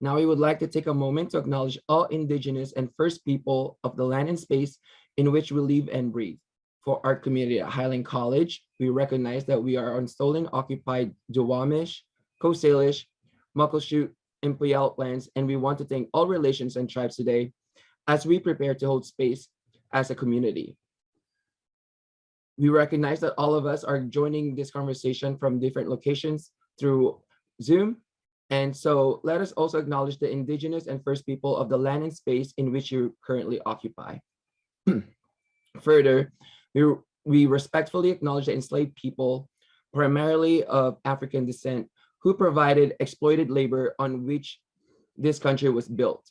Now we would like to take a moment to acknowledge all indigenous and first people of the land and space in which we live and breathe. For our community at Highline College, we recognize that we are on stolen occupied Duwamish, Coast Salish, Muckleshoot, and Puyallup lands, and we want to thank all relations and tribes today as we prepare to hold space as a community. We recognize that all of us are joining this conversation from different locations through Zoom. And so let us also acknowledge the indigenous and first people of the land and space in which you currently occupy. Further, we, we respectfully acknowledge the enslaved people, primarily of African descent, who provided exploited labor on which this country was built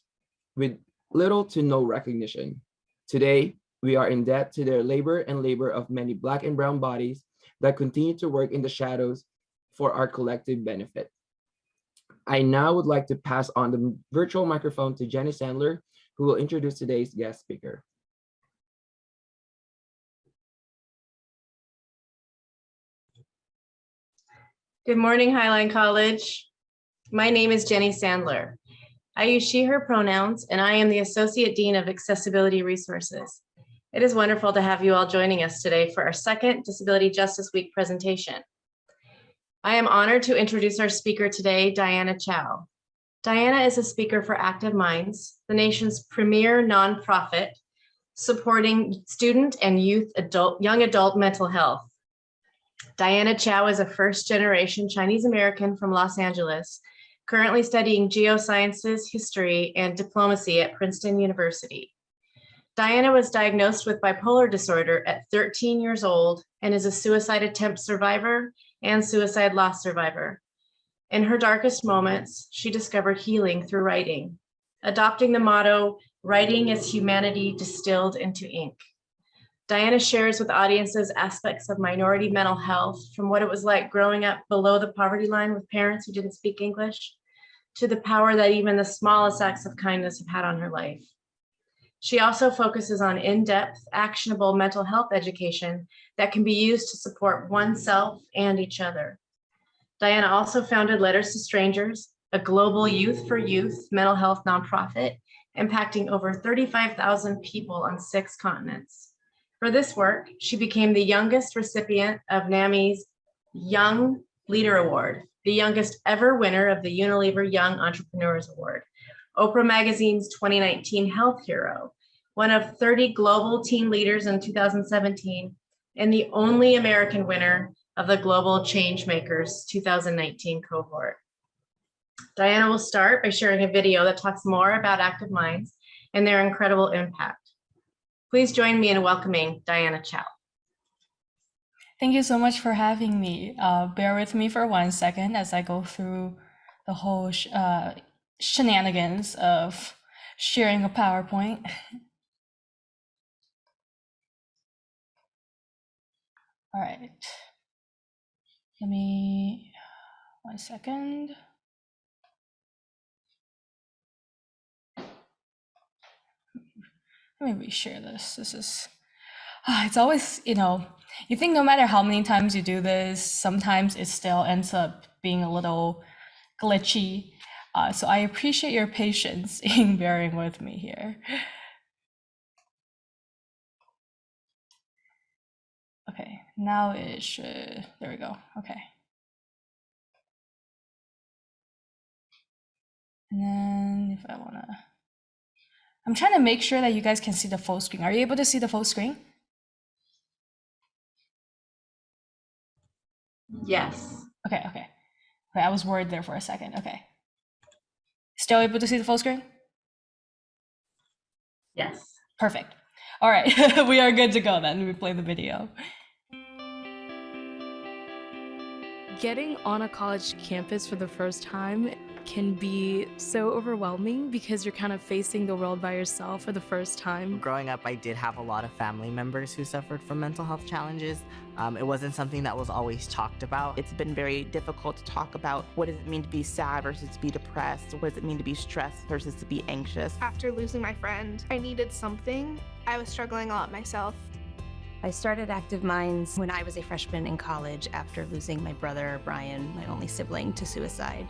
with little to no recognition. Today, we are in debt to their labor and labor of many black and brown bodies that continue to work in the shadows for our collective benefit. I now would like to pass on the virtual microphone to Jenny Sandler, who will introduce today's guest speaker. Good morning, Highline College. My name is Jenny Sandler. I use she, her pronouns, and I am the Associate Dean of Accessibility Resources. It is wonderful to have you all joining us today for our second Disability Justice Week presentation. I am honored to introduce our speaker today, Diana Chao. Diana is a speaker for Active Minds, the nation's premier nonprofit supporting student and youth adult, young adult mental health. Diana Chao is a first generation Chinese American from Los Angeles, currently studying geosciences, history, and diplomacy at Princeton University. Diana was diagnosed with bipolar disorder at 13 years old and is a suicide attempt survivor and suicide loss survivor. In her darkest moments, she discovered healing through writing, adopting the motto, writing is humanity distilled into ink. Diana shares with audiences aspects of minority mental health from what it was like growing up below the poverty line with parents who didn't speak English to the power that even the smallest acts of kindness have had on her life. She also focuses on in-depth, actionable mental health education that can be used to support oneself and each other. Diana also founded Letters to Strangers, a global youth for youth mental health nonprofit impacting over 35,000 people on six continents. For this work, she became the youngest recipient of NAMI's Young Leader Award, the youngest ever winner of the Unilever Young Entrepreneurs Award, Oprah Magazine's 2019 Health Hero, one of 30 global teen leaders in 2017, and the only American winner of the Global Changemakers 2019 cohort. Diana will start by sharing a video that talks more about Active Minds and their incredible impact. Please join me in welcoming Diana Chao. Thank you so much for having me. Uh, bear with me for one second as I go through the whole uh, shenanigans of sharing a PowerPoint. All right. Let me, one second. Let me reshare this. This is, uh, it's always, you know, you think no matter how many times you do this, sometimes it still ends up being a little glitchy. Uh, so I appreciate your patience in bearing with me here. Okay, now it should, there we go, okay. And then if I wanna, I'm trying to make sure that you guys can see the full screen. Are you able to see the full screen? Yes. Okay, okay. Okay, I was worried there for a second. Okay. Still able to see the full screen? Yes. Perfect. All right, we are good to go then. We play the video. Getting on a college campus for the first time can be so overwhelming because you're kind of facing the world by yourself for the first time. Growing up, I did have a lot of family members who suffered from mental health challenges. Um, it wasn't something that was always talked about. It's been very difficult to talk about what does it mean to be sad versus to be depressed? What does it mean to be stressed versus to be anxious? After losing my friend, I needed something. I was struggling a lot myself. I started Active Minds when I was a freshman in college after losing my brother, Brian, my only sibling, to suicide.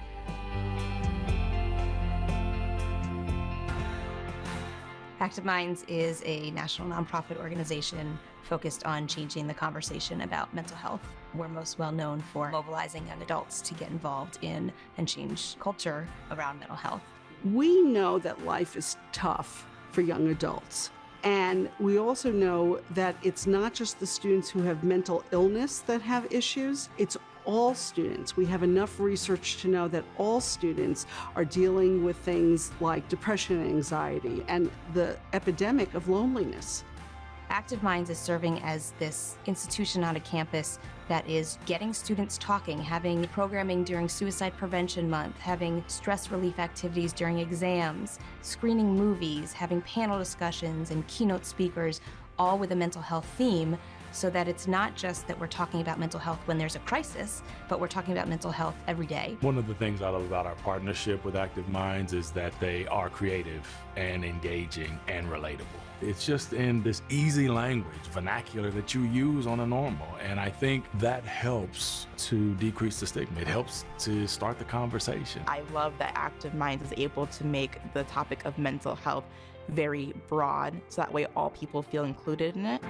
Active Minds is a national nonprofit organization focused on changing the conversation about mental health. We're most well known for mobilizing young adults to get involved in and change culture around mental health. We know that life is tough for young adults. And we also know that it's not just the students who have mental illness that have issues, it's all students. We have enough research to know that all students are dealing with things like depression and anxiety and the epidemic of loneliness. Active Minds is serving as this institution on a campus that is getting students talking, having programming during Suicide Prevention Month, having stress relief activities during exams, screening movies, having panel discussions and keynote speakers, all with a mental health theme so that it's not just that we're talking about mental health when there's a crisis, but we're talking about mental health every day. One of the things I love about our partnership with Active Minds is that they are creative and engaging and relatable. It's just in this easy language, vernacular that you use on a normal. And I think that helps to decrease the stigma. It helps to start the conversation. I love that Active Minds is able to make the topic of mental health very broad so that way all people feel included in it.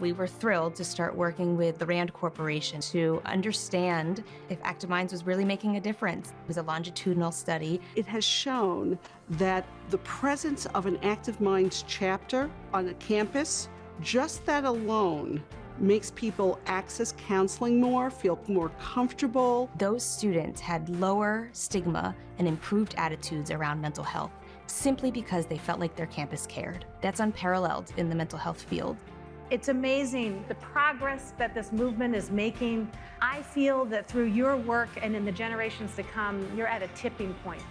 We were thrilled to start working with the RAND Corporation to understand if Active Minds was really making a difference. It was a longitudinal study. It has shown that the presence of an Active Minds chapter on a campus, just that alone, makes people access counseling more, feel more comfortable. Those students had lower stigma and improved attitudes around mental health simply because they felt like their campus cared. That's unparalleled in the mental health field. It's amazing the progress that this movement is making. I feel that through your work and in the generations to come, you're at a tipping point.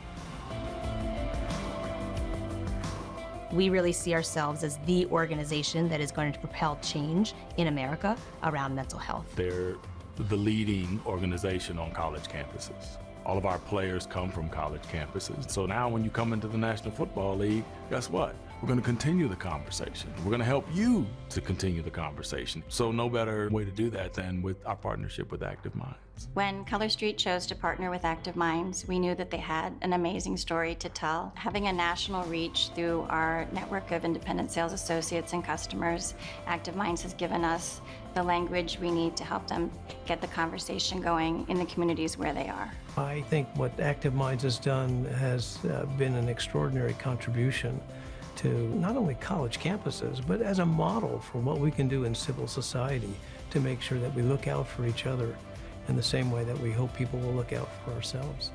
We really see ourselves as the organization that is going to propel change in America around mental health. They're the leading organization on college campuses. All of our players come from college campuses. So now when you come into the National Football League, guess what? We're going to continue the conversation. We're going to help you to continue the conversation. So no better way to do that than with our partnership with Active Minds. When Color Street chose to partner with Active Minds, we knew that they had an amazing story to tell. Having a national reach through our network of independent sales associates and customers, Active Minds has given us the language we need to help them get the conversation going in the communities where they are. I think what Active Minds has done has uh, been an extraordinary contribution to not only college campuses, but as a model for what we can do in civil society to make sure that we look out for each other in the same way that we hope people will look out for ourselves.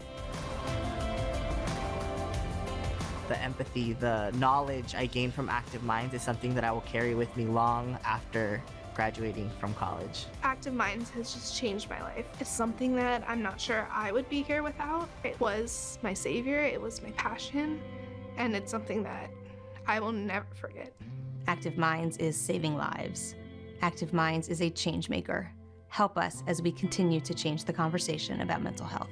The empathy, the knowledge I gained from Active Minds is something that I will carry with me long after graduating from college. Active Minds has just changed my life. It's something that I'm not sure I would be here without. It was my savior, it was my passion, and it's something that I will never forget. Active Minds is saving lives. Active Minds is a change maker. Help us as we continue to change the conversation about mental health.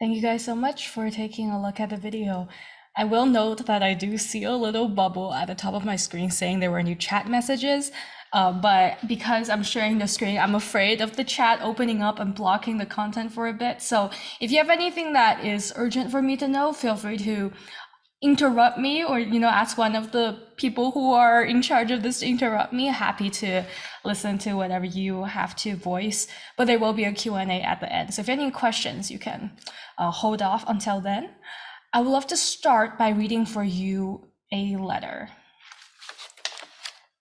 Thank you guys so much for taking a look at the video. I will note that I do see a little bubble at the top of my screen saying there were new chat messages. Uh, but because I'm sharing the screen, I'm afraid of the chat opening up and blocking the content for a bit. So if you have anything that is urgent for me to know, feel free to interrupt me or you know ask one of the people who are in charge of this to interrupt me happy to listen to whatever you have to voice but there will be a q&a at the end so if you have any questions you can uh, hold off until then i would love to start by reading for you a letter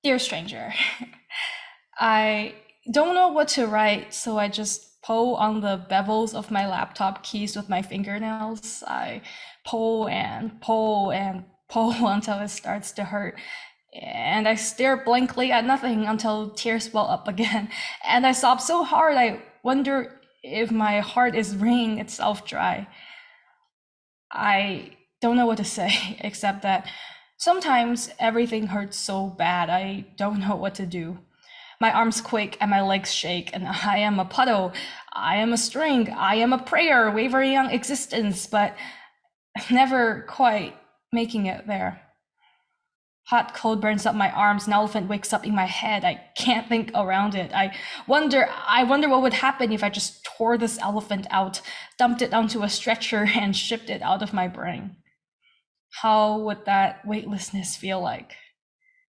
dear stranger i don't know what to write so i just pull on the bevels of my laptop keys with my fingernails i pull and pull and pull until it starts to hurt. And I stare blankly at nothing until tears well up again. And I sob so hard, I wonder if my heart is wringing itself dry. I don't know what to say, except that sometimes everything hurts so bad, I don't know what to do. My arms quake and my legs shake, and I am a puddle. I am a string. I am a prayer wavering on existence, but never quite making it there. Hot cold burns up my arms, an elephant wakes up in my head. I can't think around it. I wonder, I wonder what would happen if I just tore this elephant out, dumped it onto a stretcher, and shipped it out of my brain. How would that weightlessness feel like?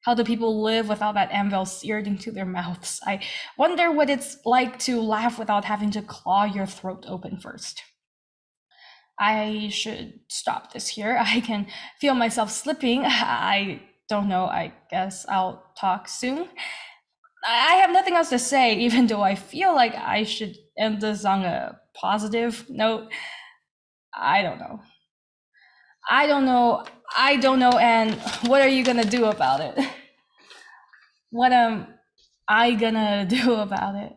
How do people live without that anvil seared into their mouths? I wonder what it's like to laugh without having to claw your throat open first. I should stop this here. I can feel myself slipping. I don't know. I guess I'll talk soon. I have nothing else to say, even though I feel like I should end this on a positive note. I don't know. I don't know. I don't know. And what are you going to do about it? What am I going to do about it?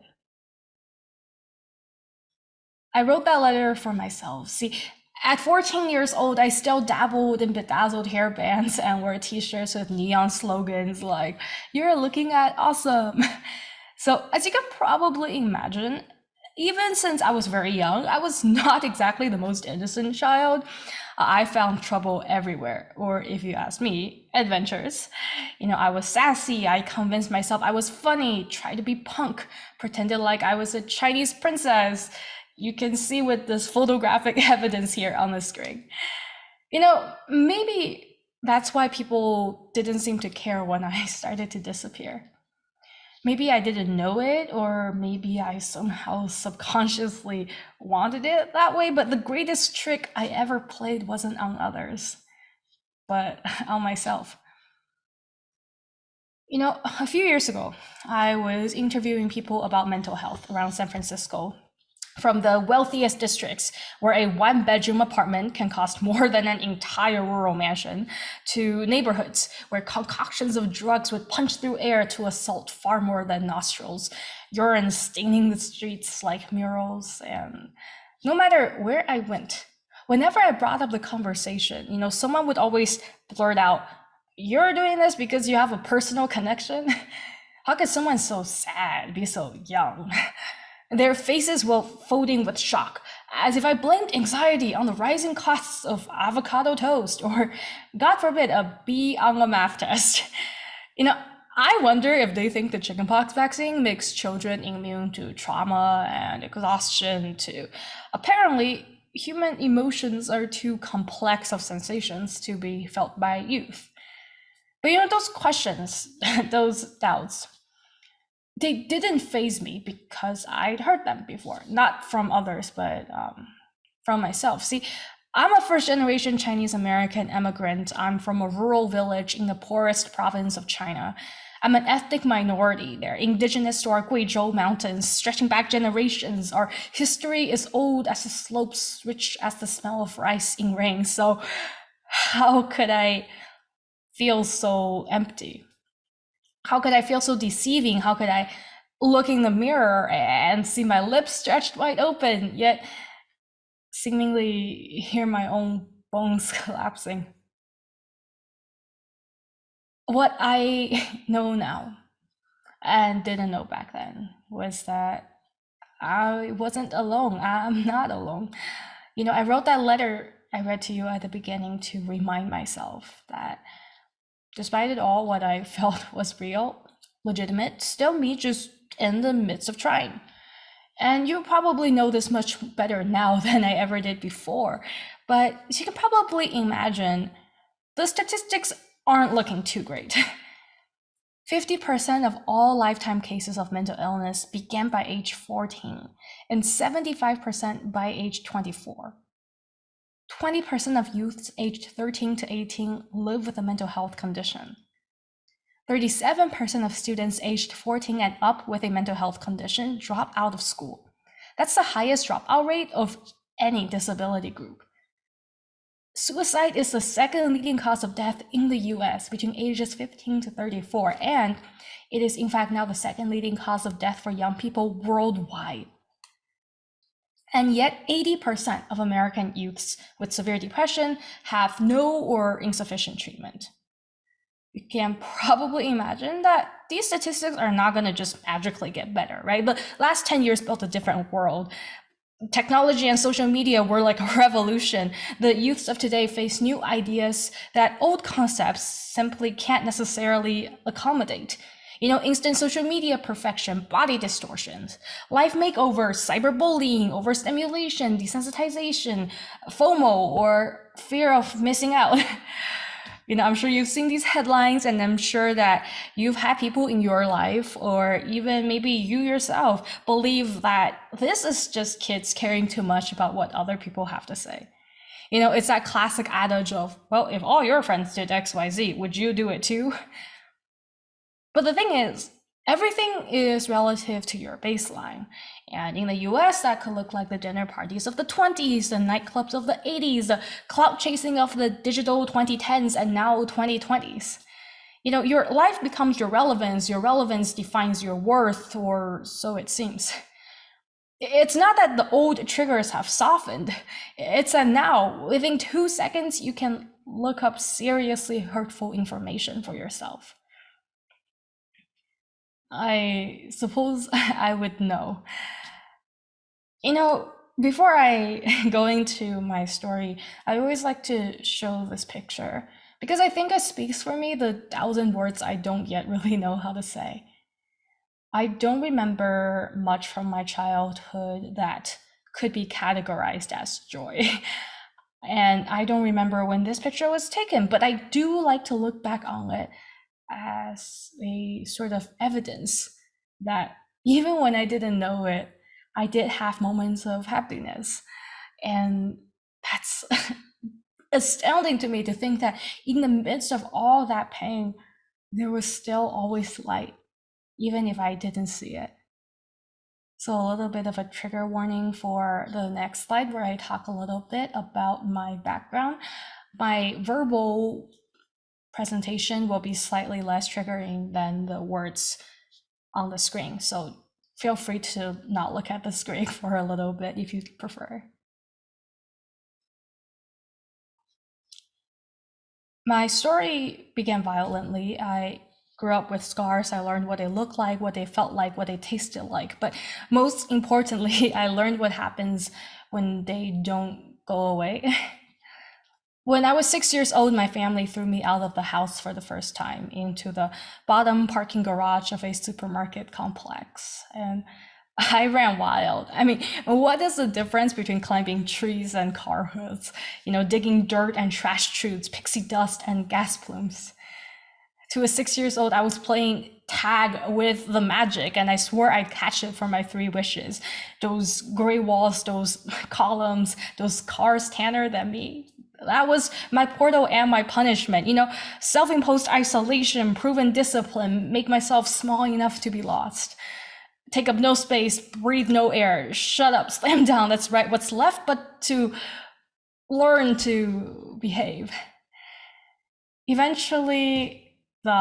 I wrote that letter for myself. See, at 14 years old, I still dabbled in bedazzled hairbands and wore t-shirts with neon slogans like, you're looking at awesome. So as you can probably imagine, even since I was very young, I was not exactly the most innocent child. I found trouble everywhere, or if you ask me, adventures. You know, I was sassy, I convinced myself I was funny, tried to be punk, pretended like I was a Chinese princess, you can see with this photographic evidence here on the screen. You know, maybe that's why people didn't seem to care when I started to disappear. Maybe I didn't know it, or maybe I somehow subconsciously wanted it that way, but the greatest trick I ever played wasn't on others, but on myself. You know, a few years ago, I was interviewing people about mental health around San Francisco from the wealthiest districts, where a one bedroom apartment can cost more than an entire rural mansion, to neighborhoods where concoctions of drugs would punch through air to assault far more than nostrils, urine staining the streets like murals. And no matter where I went, whenever I brought up the conversation, you know, someone would always blurt out, You're doing this because you have a personal connection? How could someone so sad be so young? Their faces were folding with shock, as if I blamed anxiety on the rising costs of avocado toast or, God forbid, a B on a math test. You know, I wonder if they think the chickenpox vaccine makes children immune to trauma and exhaustion too. Apparently, human emotions are too complex of sensations to be felt by youth. But you know, those questions, those doubts, they didn't phase me because I'd heard them before, not from others, but um, from myself. See, I'm a first generation Chinese American immigrant. I'm from a rural village in the poorest province of China. I'm an ethnic minority there, indigenous to our Guizhou mountains, stretching back generations. Our history is old as the slopes, rich as the smell of rice in rain. So, how could I feel so empty? How could I feel so deceiving? How could I look in the mirror and see my lips stretched wide open, yet seemingly hear my own bones collapsing? What I know now and didn't know back then was that I wasn't alone. I'm not alone. You know, I wrote that letter I read to you at the beginning to remind myself that Despite it all, what I felt was real, legitimate, still me just in the midst of trying. And you probably know this much better now than I ever did before. But you can probably imagine the statistics aren't looking too great. 50% of all lifetime cases of mental illness began by age 14, and 75% by age 24. 20% of youths aged 13 to 18 live with a mental health condition. 37% of students aged 14 and up with a mental health condition drop out of school. That's the highest dropout rate of any disability group. Suicide is the second leading cause of death in the US between ages 15 to 34, and it is in fact now the second leading cause of death for young people worldwide. And yet 80% of American youths with severe depression have no or insufficient treatment. You can probably imagine that these statistics are not going to just magically get better, right? The last 10 years built a different world. technology and social media were like a revolution. The youths of today face new ideas that old concepts simply can't necessarily accommodate. You know, instant social media perfection, body distortions, life makeovers, cyberbullying, overstimulation, desensitization, FOMO, or fear of missing out. you know, I'm sure you've seen these headlines, and I'm sure that you've had people in your life, or even maybe you yourself, believe that this is just kids caring too much about what other people have to say. You know, it's that classic adage of, well, if all your friends did XYZ, would you do it too? But the thing is, everything is relative to your baseline. And in the US, that could look like the dinner parties of the 20s, the nightclubs of the 80s, the cloud chasing of the digital 2010s and now 2020s. You know, your life becomes your relevance, your relevance defines your worth, or so it seems. It's not that the old triggers have softened, it's that now, within two seconds, you can look up seriously hurtful information for yourself. I suppose I would know. You know, before I go into my story, I always like to show this picture because I think it speaks for me the thousand words I don't yet really know how to say. I don't remember much from my childhood that could be categorized as joy. And I don't remember when this picture was taken, but I do like to look back on it as a sort of evidence that even when I didn't know it, I did have moments of happiness. And that's astounding to me to think that in the midst of all that pain, there was still always light, even if I didn't see it. So, a little bit of a trigger warning for the next slide, where I talk a little bit about my background. My verbal presentation will be slightly less triggering than the words on the screen. So feel free to not look at the screen for a little bit if you prefer. My story began violently. I grew up with scars. I learned what they looked like, what they felt like, what they tasted like. But most importantly, I learned what happens when they don't go away. When I was six years old, my family threw me out of the house for the first time into the bottom parking garage of a supermarket complex. And I ran wild. I mean, what is the difference between climbing trees and car hoods? You know, digging dirt and trash chutes, pixie dust and gas plumes. To a six years old, I was playing tag with the magic and I swore I'd catch it for my three wishes. Those gray walls, those columns, those cars tanner than me, that was my portal and my punishment. You know, self imposed isolation, proven discipline, make myself small enough to be lost. Take up no space, breathe no air, shut up, slam down. That's right. What's left but to learn to behave. Eventually, the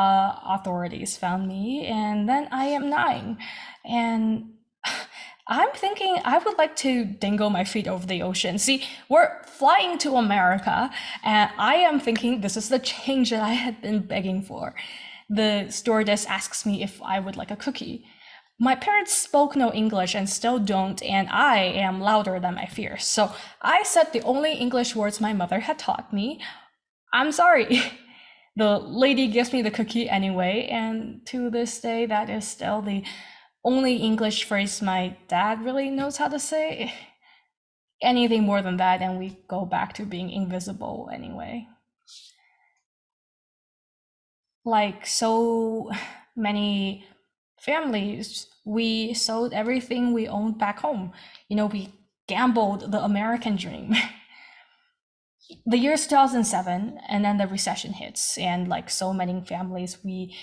authorities found me, and then I am nine. And I'm thinking I would like to dangle my feet over the ocean. See, we're flying to America, and I am thinking this is the change that I had been begging for. The stewardess asks me if I would like a cookie. My parents spoke no English and still don't, and I am louder than my fears. So I said the only English words my mother had taught me I'm sorry. the lady gives me the cookie anyway, and to this day, that is still the only English phrase my dad really knows how to say. Anything more than that, and we go back to being invisible anyway. Like so many families, we sold everything we owned back home. You know, we gambled the American dream. the year 2007 and then the recession hits and like so many families we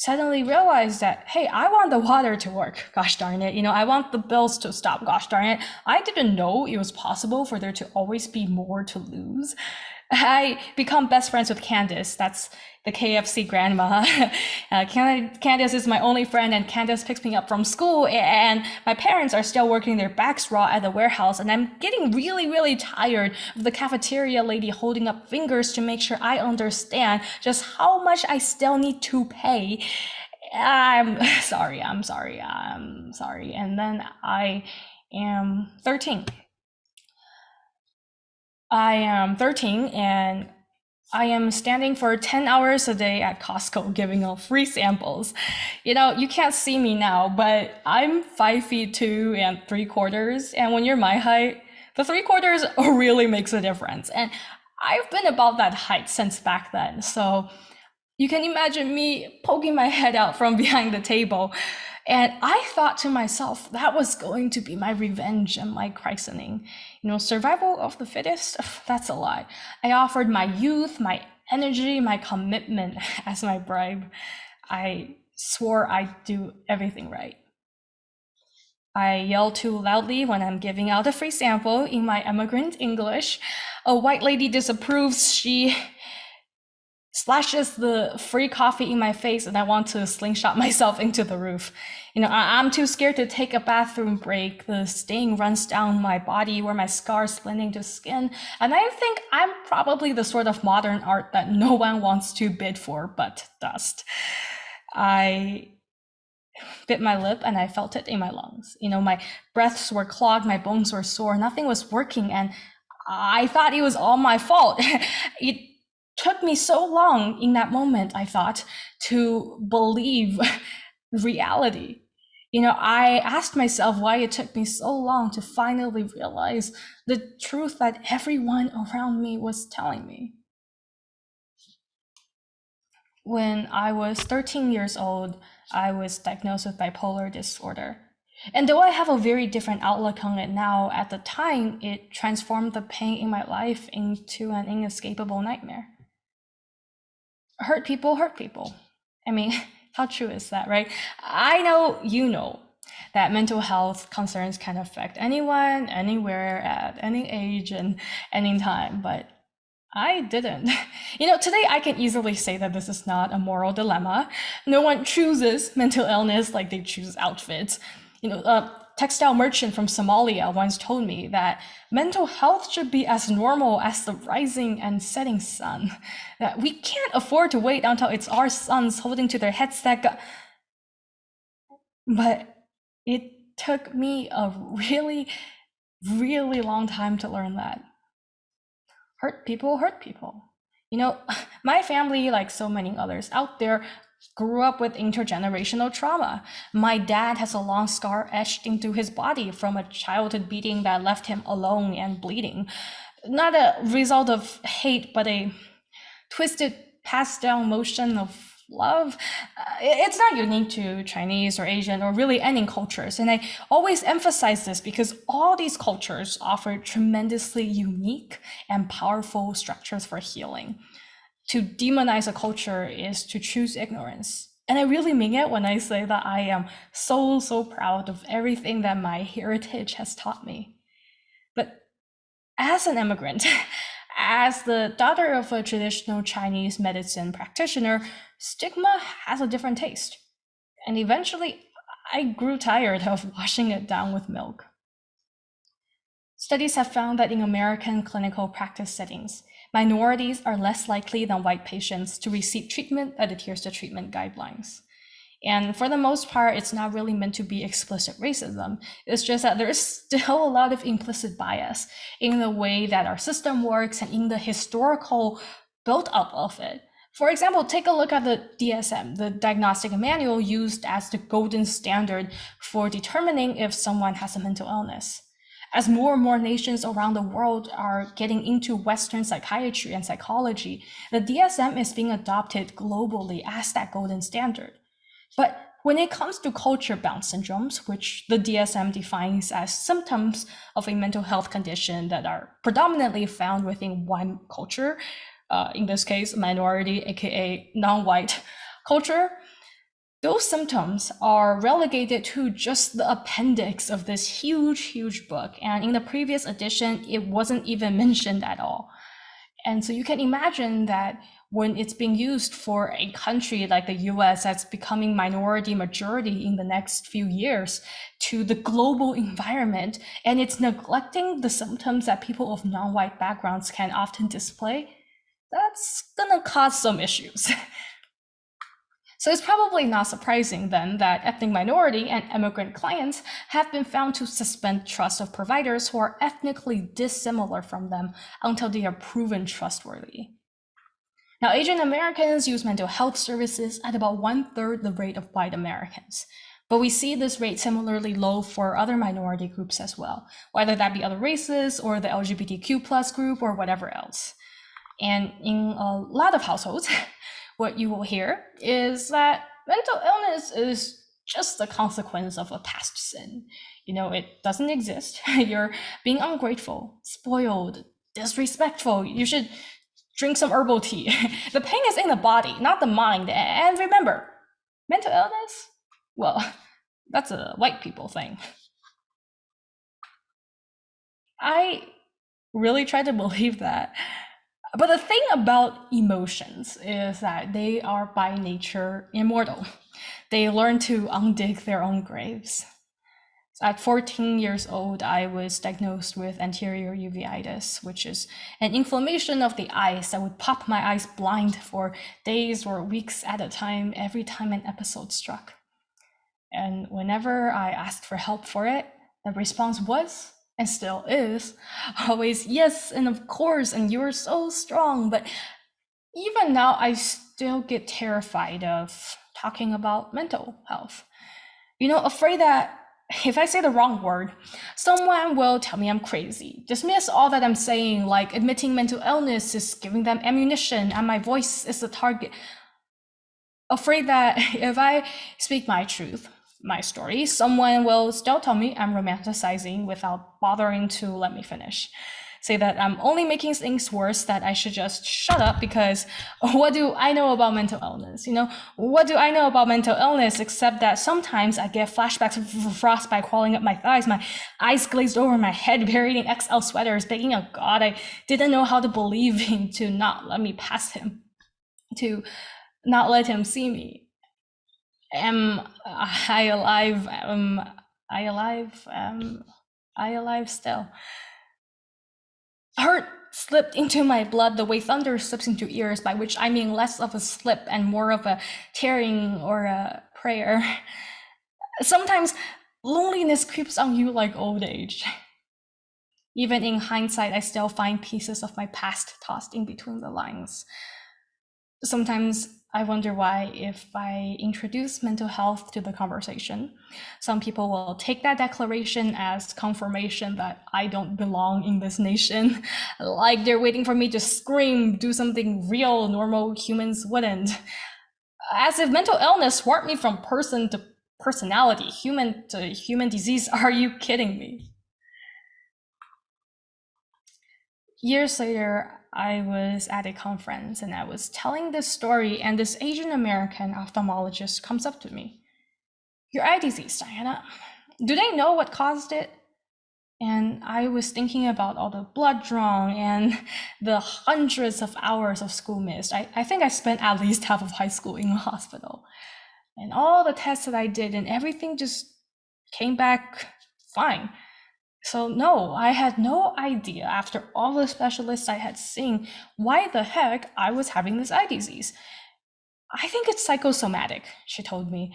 suddenly realized that, hey, I want the water to work. Gosh darn it. You know, I want the bills to stop. Gosh darn it. I didn't know it was possible for there to always be more to lose. I become best friends with Candace. That's the KFC grandma. uh, Candace is my only friend, and Candace picks me up from school. And my parents are still working their backs raw at the warehouse, and I'm getting really, really tired of the cafeteria lady holding up fingers to make sure I understand just how much I still need to pay. I'm sorry, I'm sorry, I'm sorry. And then I am 13. I am 13 and I am standing for 10 hours a day at Costco giving out free samples. You know, you can't see me now, but I'm five feet two and three quarters. And when you're my height, the three quarters really makes a difference. And I've been about that height since back then. So you can imagine me poking my head out from behind the table. And I thought to myself, that was going to be my revenge and my christening. You know, survival of the fittest, that's a lie. I offered my youth, my energy, my commitment as my bribe. I swore I'd do everything right. I yell too loudly when I'm giving out a free sample in my immigrant English. A white lady disapproves. She splashes the free coffee in my face and I want to slingshot myself into the roof. You know, I- am too scared to take a bathroom break. The stain runs down my body where my scars blend into skin. And I think I'm probably the sort of modern art that no one wants to bid for but dust. I bit my lip and I felt it in my lungs. You know, my breaths were clogged, my bones were sore, nothing was working. And I thought it was all my fault. it took me so long in that moment, I thought, to believe reality. You know, I asked myself why it took me so long to finally realize the truth that everyone around me was telling me. When I was 13 years old, I was diagnosed with bipolar disorder. And though I have a very different outlook on it now, at the time, it transformed the pain in my life into an inescapable nightmare. Hurt people hurt people. I mean, how true is that, right? I know you know that mental health concerns can affect anyone, anywhere, at any age, and any time, but I didn't. You know, today I can easily say that this is not a moral dilemma. No one chooses mental illness like they choose outfits. You know, a textile merchant from Somalia once told me that mental health should be as normal as the rising and setting sun. That we can't afford to wait until it's our sons holding to their heads that go- But it took me a really, really long time to learn that hurt people hurt people. You know, my family, like so many others out there, grew up with intergenerational trauma. My dad has a long scar etched into his body from a childhood beating that left him alone and bleeding. Not a result of hate, but a twisted passed down motion of love, uh, it's not unique to Chinese or Asian or really any cultures. And I always emphasize this because all these cultures offer tremendously unique and powerful structures for healing. To demonize a culture is to choose ignorance. And I really mean it when I say that I am so, so proud of everything that my heritage has taught me. But as an immigrant, as the daughter of a traditional Chinese medicine practitioner, stigma has a different taste. And eventually, I grew tired of washing it down with milk. Studies have found that in American clinical practice settings, minorities are less likely than white patients to receive treatment that adheres to treatment guidelines. And for the most part, it's not really meant to be explicit racism. It's just that there's still a lot of implicit bias in the way that our system works and in the historical build up of it. For example, take a look at the DSM, the diagnostic manual used as the golden standard for determining if someone has a mental illness. As more and more nations around the world are getting into Western psychiatry and psychology, the DSM is being adopted globally as that golden standard. But when it comes to culture bound syndromes, which the DSM defines as symptoms of a mental health condition that are predominantly found within one culture, uh, in this case, minority, aka non white culture, those symptoms are relegated to just the appendix of this huge, huge book. And in the previous edition, it wasn't even mentioned at all. And so you can imagine that when it's being used for a country like the US that's becoming minority majority in the next few years to the global environment, and it's neglecting the symptoms that people of non-white backgrounds can often display, that's gonna cause some issues. So it's probably not surprising then that ethnic minority and immigrant clients have been found to suspend trust of providers who are ethnically dissimilar from them until they are proven trustworthy. Now, Asian Americans use mental health services at about one third the rate of white Americans. But we see this rate similarly low for other minority groups as well, whether that be other races or the LGBTQ plus group or whatever else. And in a lot of households, what you will hear is that mental illness is just a consequence of a past sin. You know, it doesn't exist. You're being ungrateful, spoiled, disrespectful. You should drink some herbal tea. the pain is in the body, not the mind. And remember, mental illness, well, that's a white people thing. I really try to believe that but the thing about emotions is that they are by nature immortal. They learn to undig their own graves. At 14 years old, I was diagnosed with anterior uveitis, which is an inflammation of the eyes that would pop my eyes blind for days or weeks at a time every time an episode struck. And whenever I asked for help for it, the response was and still is always yes and of course and you're so strong but even now i still get terrified of talking about mental health. You know afraid that if i say the wrong word someone will tell me i'm crazy. Dismiss all that i'm saying like admitting mental illness is giving them ammunition and my voice is the target. Afraid that if i speak my truth my story, someone will still tell me I'm romanticizing without bothering to let me finish. Say that I'm only making things worse, that I should just shut up because what do I know about mental illness? You know, what do I know about mental illness except that sometimes I get flashbacks of frostbite crawling up my thighs, my eyes glazed over my head, buried in XL sweaters, begging a God I didn't know how to believe him to not let me pass him, to not let him see me am I alive? Am I alive? Am I alive still? Hurt slipped into my blood the way thunder slips into ears, by which I mean less of a slip and more of a tearing or a prayer. Sometimes loneliness creeps on you like old age. Even in hindsight, I still find pieces of my past tossed in between the lines. Sometimes I wonder why, if I introduce mental health to the conversation, some people will take that declaration as confirmation that I don't belong in this nation. like they're waiting for me to scream, do something real normal humans wouldn't. As if mental illness swapped me from person to personality, human to human disease. Are you kidding me? Years later, I was at a conference and I was telling this story, and this Asian American ophthalmologist comes up to me. Your eye disease, Diana. Do they know what caused it? And I was thinking about all the blood drawn and the hundreds of hours of school missed. I, I think I spent at least half of high school in a hospital. And all the tests that I did, and everything just came back fine. So no, I had no idea after all the specialists I had seen why the heck I was having this eye disease. I think it's psychosomatic, she told me.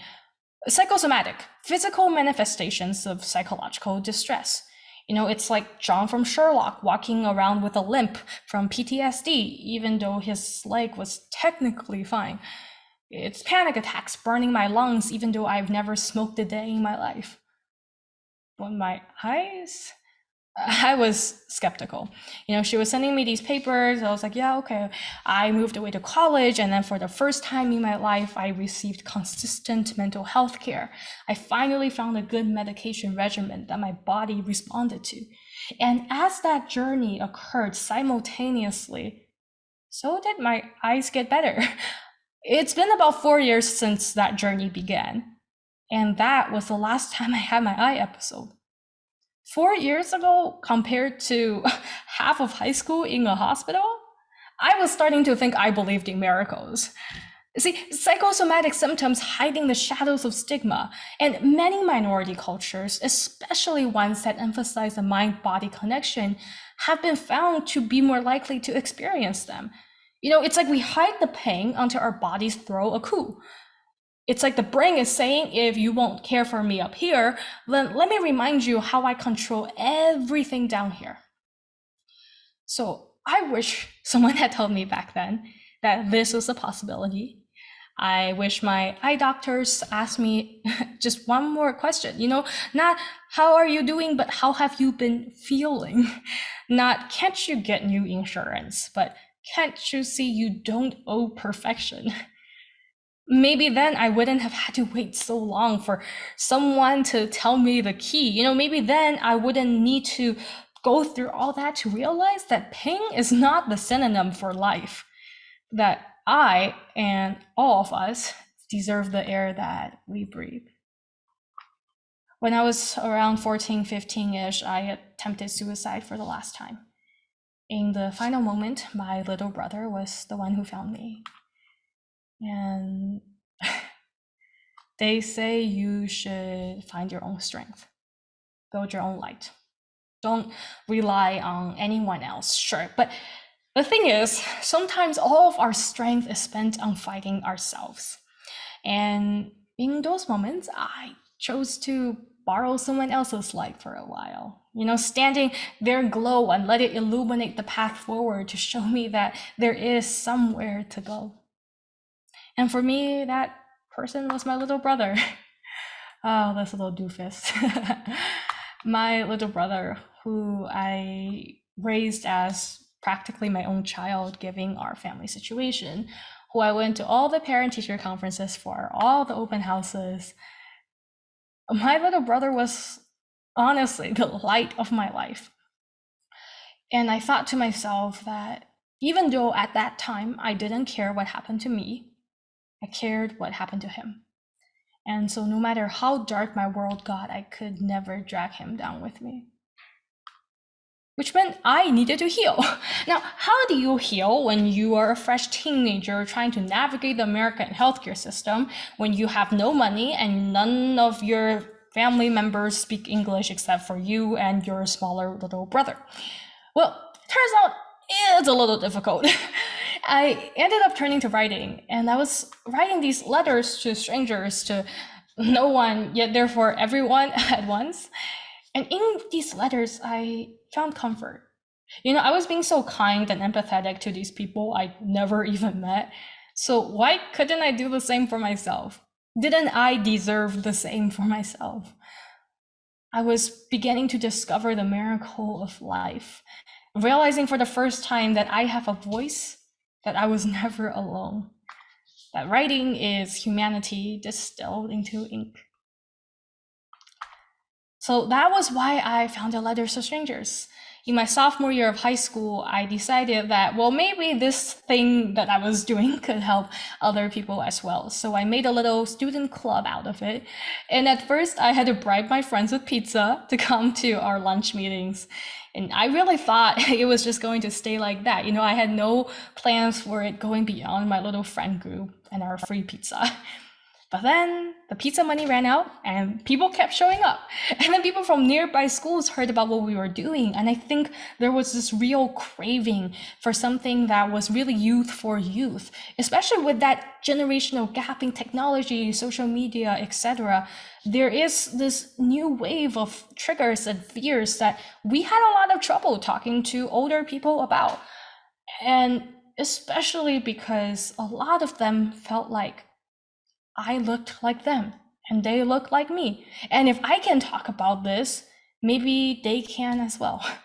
Psychosomatic, physical manifestations of psychological distress. You know, it's like John from Sherlock walking around with a limp from PTSD, even though his leg was technically fine. It's panic attacks burning my lungs, even though I've never smoked a day in my life on my eyes I was skeptical. You know, she was sending me these papers. I was like, yeah, okay. I moved away to college. And then for the first time in my life, I received consistent mental health care. I finally found a good medication regimen that my body responded to. And as that journey occurred simultaneously, so did my eyes get better. It's been about four years since that journey began. And that was the last time I had my eye episode. Four years ago, compared to half of high school in a hospital, I was starting to think I believed in miracles. See, psychosomatic symptoms hiding the shadows of stigma, and many minority cultures, especially ones that emphasize the mind body connection, have been found to be more likely to experience them. You know, it's like we hide the pain until our bodies throw a coup. It's like the brain is saying, if you won't care for me up here, then let me remind you how I control everything down here. So I wish someone had told me back then that this was a possibility. I wish my eye doctors asked me just one more question, you know, not how are you doing, but how have you been feeling? Not can't you get new insurance, but can't you see you don't owe perfection? Maybe then I wouldn't have had to wait so long for someone to tell me the key. You know, maybe then I wouldn't need to go through all that to realize that pain is not the synonym for life. That I and all of us deserve the air that we breathe. When I was around 14, 15 ish, I attempted suicide for the last time. In the final moment, my little brother was the one who found me. And they say you should find your own strength, build your own light. Don't rely on anyone else, sure. But the thing is, sometimes all of our strength is spent on fighting ourselves. And in those moments, I chose to borrow someone else's light for a while. You know, standing their glow and let it illuminate the path forward to show me that there is somewhere to go. And for me, that person was my little brother. oh, this little doofus. my little brother, who I raised as practically my own child, given our family situation, who I went to all the parent teacher conferences for, all the open houses. My little brother was honestly the light of my life. And I thought to myself that even though at that time I didn't care what happened to me, I cared what happened to him. And so, no matter how dark my world got, I could never drag him down with me. Which meant I needed to heal. Now, how do you heal when you are a fresh teenager trying to navigate the American healthcare system when you have no money and none of your family members speak English except for you and your smaller little brother? Well, turns out it's a little difficult. I ended up turning to writing, and I was writing these letters to strangers, to no one, yet therefore everyone at once. And in these letters, I found comfort. You know, I was being so kind and empathetic to these people I never even met. So why couldn't I do the same for myself? Didn't I deserve the same for myself? I was beginning to discover the miracle of life, realizing for the first time that I have a voice that I was never alone, that writing is humanity distilled into ink. So that was why I founded Letters to Strangers. In my sophomore year of high school, I decided that, well, maybe this thing that I was doing could help other people as well. So I made a little student club out of it. And at first, I had to bribe my friends with pizza to come to our lunch meetings. And I really thought it was just going to stay like that. You know, I had no plans for it going beyond my little friend group and our free pizza. But then the pizza money ran out and people kept showing up. And then people from nearby schools heard about what we were doing. And I think there was this real craving for something that was really youth for youth, especially with that generational gap in technology, social media, etc. There is this new wave of triggers and fears that we had a lot of trouble talking to older people about. And especially because a lot of them felt like I looked like them and they look like me. And if I can talk about this, maybe they can as well.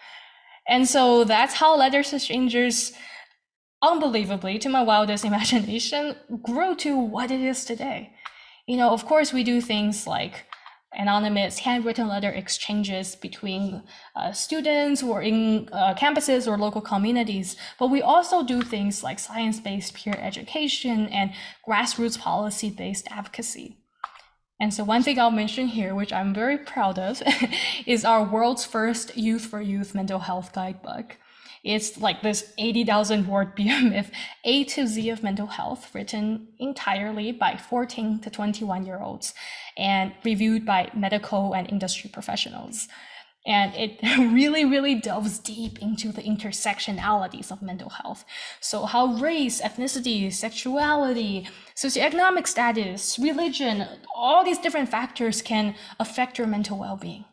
And so that's how Letters to Strangers, unbelievably, to my wildest imagination, grew to what it is today. You know, of course, we do things like anonymous handwritten letter exchanges between uh, students or in uh, campuses or local communities. But we also do things like science-based peer education and grassroots policy-based advocacy. And so one thing I'll mention here, which I'm very proud of, is our world's first Youth for Youth mental health guidebook. It's like this 80,000 word behemoth, A to Z of mental health, written entirely by 14 to 21 year olds and reviewed by medical and industry professionals. And it really, really delves deep into the intersectionalities of mental health. So, how race, ethnicity, sexuality, socioeconomic status, religion, all these different factors can affect your mental well being.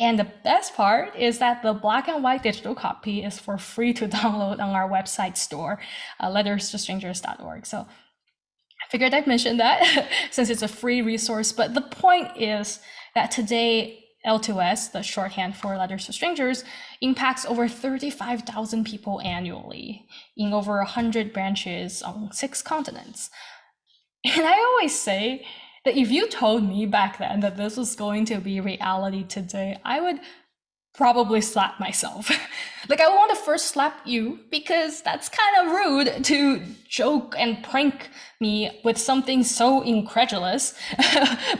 And the best part is that the black and white digital copy is for free to download on our website store, uh, letterstostrangers.org. So I figured I'd mention that since it's a free resource. But the point is that today, L2S, the shorthand for Letters to Strangers, impacts over 35,000 people annually in over 100 branches on six continents. And I always say, that if you told me back then that this was going to be reality today, I would probably slap myself. like I would want to first slap you because that's kind of rude to joke and prank me with something so incredulous.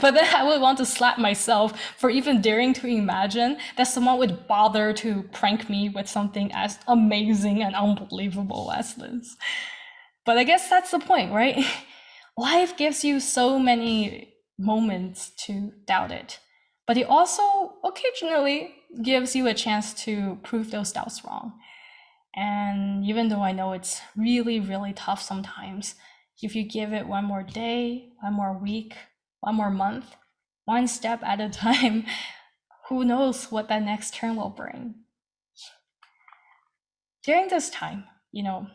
but then I would want to slap myself for even daring to imagine that someone would bother to prank me with something as amazing and unbelievable as this. But I guess that's the point, right? life gives you so many moments to doubt it, but it also occasionally gives you a chance to prove those doubts wrong. And even though I know it's really, really tough sometimes, if you give it one more day, one more week, one more month, one step at a time, who knows what that next turn will bring. During this time, you know,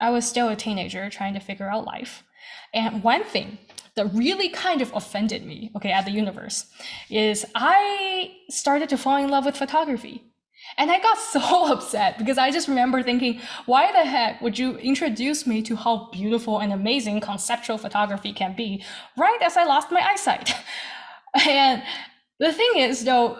I was still a teenager trying to figure out life. And one thing that really kind of offended me, okay, at the universe, is I started to fall in love with photography. And I got so upset because I just remember thinking, why the heck would you introduce me to how beautiful and amazing conceptual photography can be right as I lost my eyesight? And the thing is, though,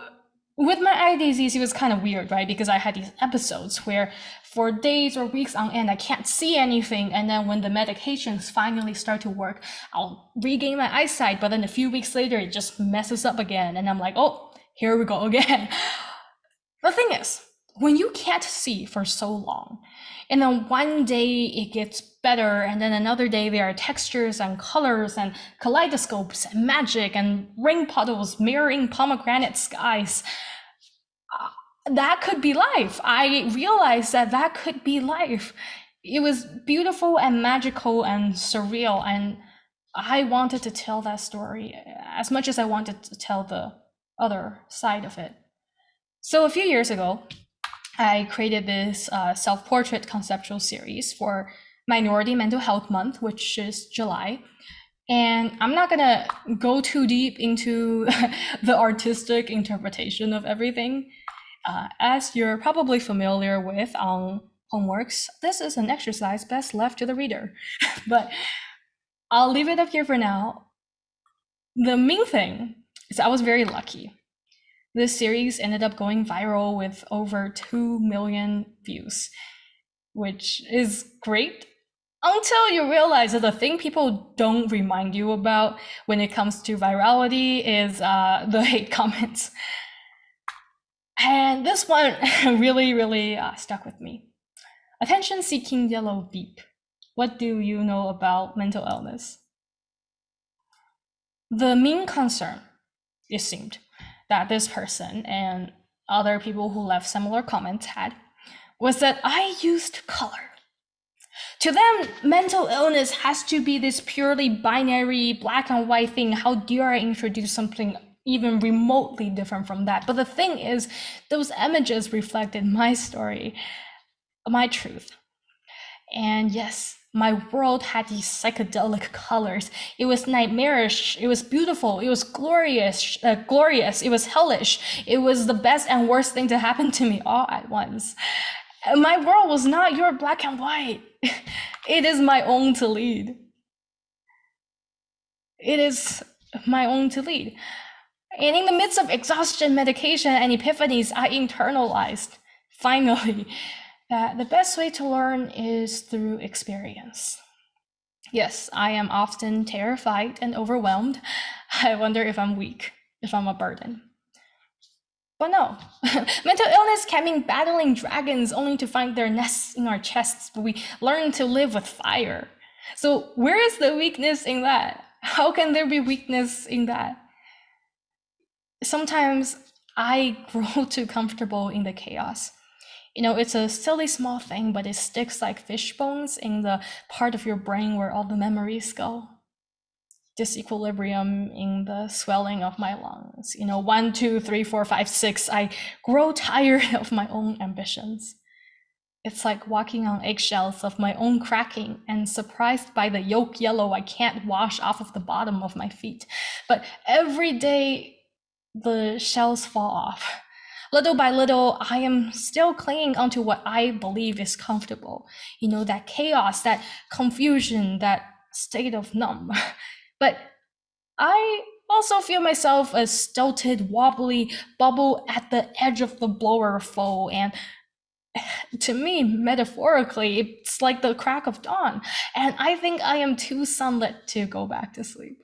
with my eye disease, it was kind of weird, right? Because I had these episodes where for days or weeks on end, I can't see anything. And then when the medications finally start to work, I'll regain my eyesight. But then a few weeks later, it just messes up again. And I'm like, oh, here we go again. the thing is, when you can't see for so long, and then one day it gets better, and then another day there are textures and colors and kaleidoscopes and magic and rain puddles mirroring pomegranate skies that could be life. I realized that that could be life. It was beautiful and magical and surreal. And I wanted to tell that story as much as I wanted to tell the other side of it. So a few years ago, I created this uh, self portrait conceptual series for Minority Mental Health Month, which is July. And I'm not gonna go too deep into the artistic interpretation of everything uh, as you're probably familiar with on homeworks, this is an exercise best left to the reader. but I'll leave it up here for now. The main thing is I was very lucky. This series ended up going viral with over 2 million views, which is great until you realize that the thing people don't remind you about when it comes to virality is uh, the hate comments. And this one really, really uh, stuck with me. Attention seeking yellow beep. What do you know about mental illness? The main concern, it seemed, that this person and other people who left similar comments had was that I used color. To them, mental illness has to be this purely binary black and white thing. How dare I introduce something even remotely different from that. But the thing is, those images reflected my story, my truth. And yes, my world had these psychedelic colors. It was nightmarish. It was beautiful. It was glorious. Uh, glorious. It was hellish. It was the best and worst thing to happen to me all at once. My world was not your black and white. it is my own to lead. It is my own to lead. And in the midst of exhaustion, medication, and epiphanies, I internalized, finally, that the best way to learn is through experience. Yes, I am often terrified and overwhelmed. I wonder if I'm weak, if I'm a burden. But no, mental illness can mean battling dragons only to find their nests in our chests, but we learn to live with fire. So, where is the weakness in that? How can there be weakness in that? sometimes I grow too comfortable in the chaos. You know, it's a silly small thing, but it sticks like fish bones in the part of your brain where all the memories go. Disequilibrium in the swelling of my lungs. You know, one, two, three, four, five, six. I grow tired of my own ambitions. It's like walking on eggshells of my own cracking and surprised by the yolk yellow I can't wash off of the bottom of my feet. But every day the shells fall off. Little by little, I am still clinging onto what I believe is comfortable. You know, that chaos, that confusion, that state of numb. But I also feel myself a stilted, wobbly bubble at the edge of the blower flow. And to me, metaphorically, it's like the crack of dawn. And I think I am too sunlit to go back to sleep.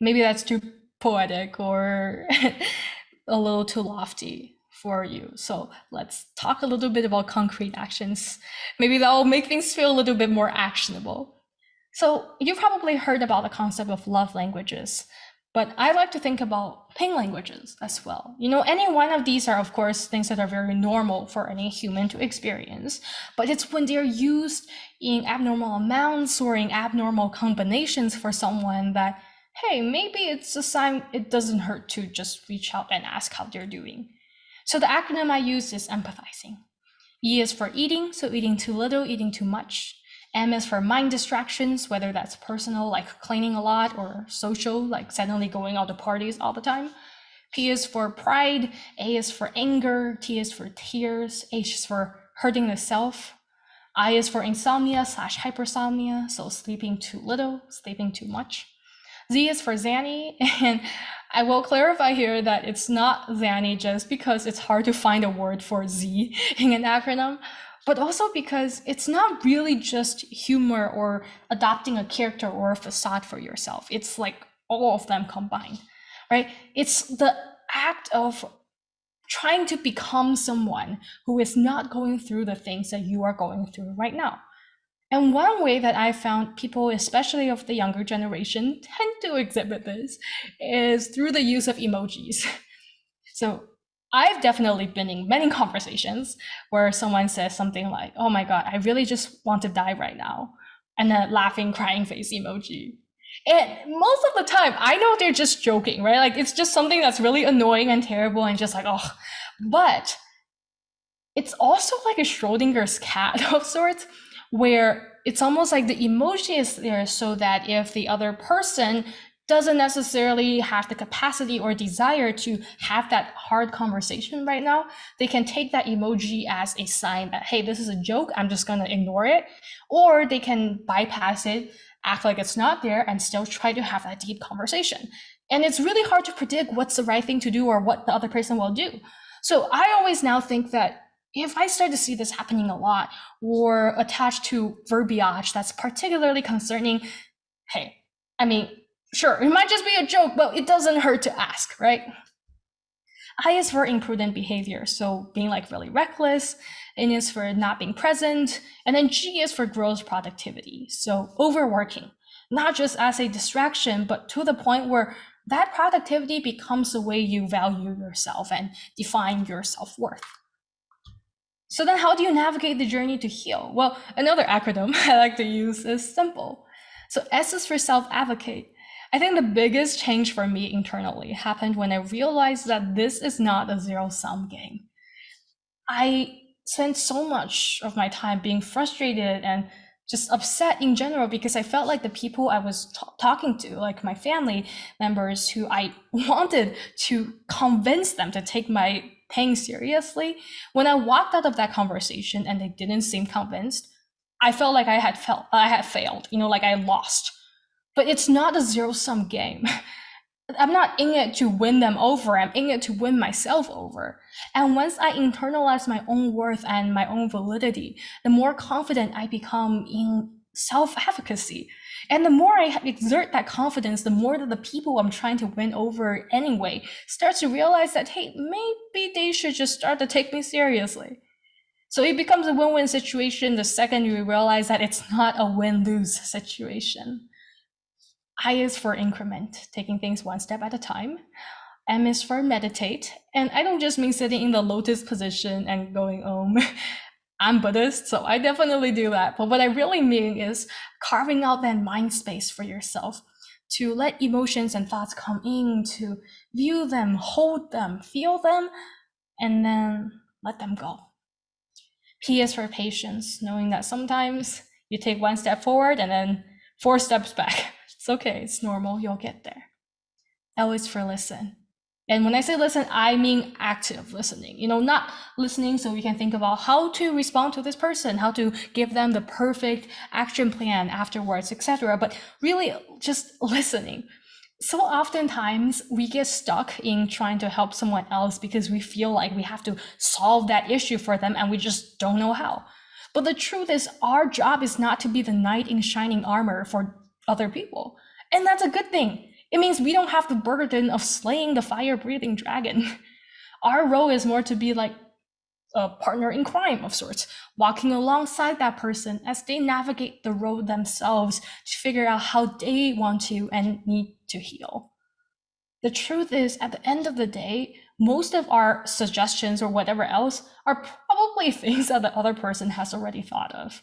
Maybe that's too poetic or a little too lofty for you. So let's talk a little bit about concrete actions. Maybe that will make things feel a little bit more actionable. So you've probably heard about the concept of love languages, but I like to think about pain languages as well. You know, any one of these are, of course, things that are very normal for any human to experience, but it's when they're used in abnormal amounts or in abnormal combinations for someone that, hey, maybe it's a sign it doesn't hurt to just reach out and ask how they're doing. So the acronym I use is empathizing. E is for eating, so eating too little, eating too much. M is for mind distractions, whether that's personal, like cleaning a lot, or social, like suddenly going out to parties all the time. P is for pride, A is for anger, T is for tears, H is for hurting the self. I is for insomnia slash hypersomnia, so sleeping too little, sleeping too much. Z is for Zanny, and I will clarify here that it's not Zanny just because it's hard to find a word for Z in an acronym, but also because it's not really just humor or adopting a character or a facade for yourself. It's like all of them combined, right? It's the act of trying to become someone who is not going through the things that you are going through right now. And one way that I found people, especially of the younger generation, tend to exhibit this is through the use of emojis. So I've definitely been in many conversations where someone says something like, oh my God, I really just want to die right now. And then laughing, crying face emoji. And most of the time, I know they're just joking, right? Like it's just something that's really annoying and terrible and just like, oh, but it's also like a Schrodinger's cat of sorts, where it's almost like the emoji is there so that if the other person doesn't necessarily have the capacity or desire to have that hard conversation right now, they can take that emoji as a sign that, hey, this is a joke, I'm just gonna ignore it. Or they can bypass it, act like it's not there, and still try to have that deep conversation. And it's really hard to predict what's the right thing to do or what the other person will do. So I always now think that if I start to see this happening a lot or attached to verbiage that's particularly concerning, hey, I mean, Sure, it might just be a joke, but it doesn't hurt to ask, right? I is for imprudent behavior, so being like really reckless. N is for not being present. And then G is for gross productivity, so overworking, not just as a distraction, but to the point where that productivity becomes the way you value yourself and define your self worth. So then, how do you navigate the journey to heal? Well, another acronym I like to use is SIMPLE. So S is for self advocate. I think the biggest change for me internally happened when I realized that this is not a zero sum game. I spent so much of my time being frustrated and just upset in general because I felt like the people I was talking to, like my family members who I wanted to convince them to take my pain seriously, when I walked out of that conversation and they didn't seem convinced, I felt like I had felt I had failed, you know, like I lost but it's not a zero sum game. I'm not in it to win them over. I'm in it to win myself over. And once I internalize my own worth and my own validity, the more confident I become in self efficacy. And the more I exert that confidence, the more that the people I'm trying to win over anyway start to realize that, hey, maybe they should just start to take me seriously. So it becomes a win win situation the second you realize that it's not a win lose situation. I is for increment, taking things one step at a time. M is for meditate. And I don't just mean sitting in the lotus position and going, oh, I'm Buddhist, so I definitely do that. But what I really mean is carving out that mind space for yourself to let emotions and thoughts come in, to view them, hold them, feel them, and then let them go. P is for patience, knowing that sometimes you take one step forward and then four steps back. It's okay, it's normal, you'll get there. L is for listen. And when I say listen, I mean active listening. You know, not listening so we can think about how to respond to this person, how to give them the perfect action plan afterwards, etc. But really just listening. So oftentimes we get stuck in trying to help someone else because we feel like we have to solve that issue for them and we just don't know how. But the truth is, our job is not to be the knight in shining armor for other people. And that's a good thing it means we don't have the burden of slaying the fire breathing dragon. Our role is more to be like a partner in crime of sorts, walking alongside that person as they navigate the road themselves to figure out how they want to and need to heal. The truth is, at the end of the day, most of our suggestions or whatever else are probably things that the other person has already thought of.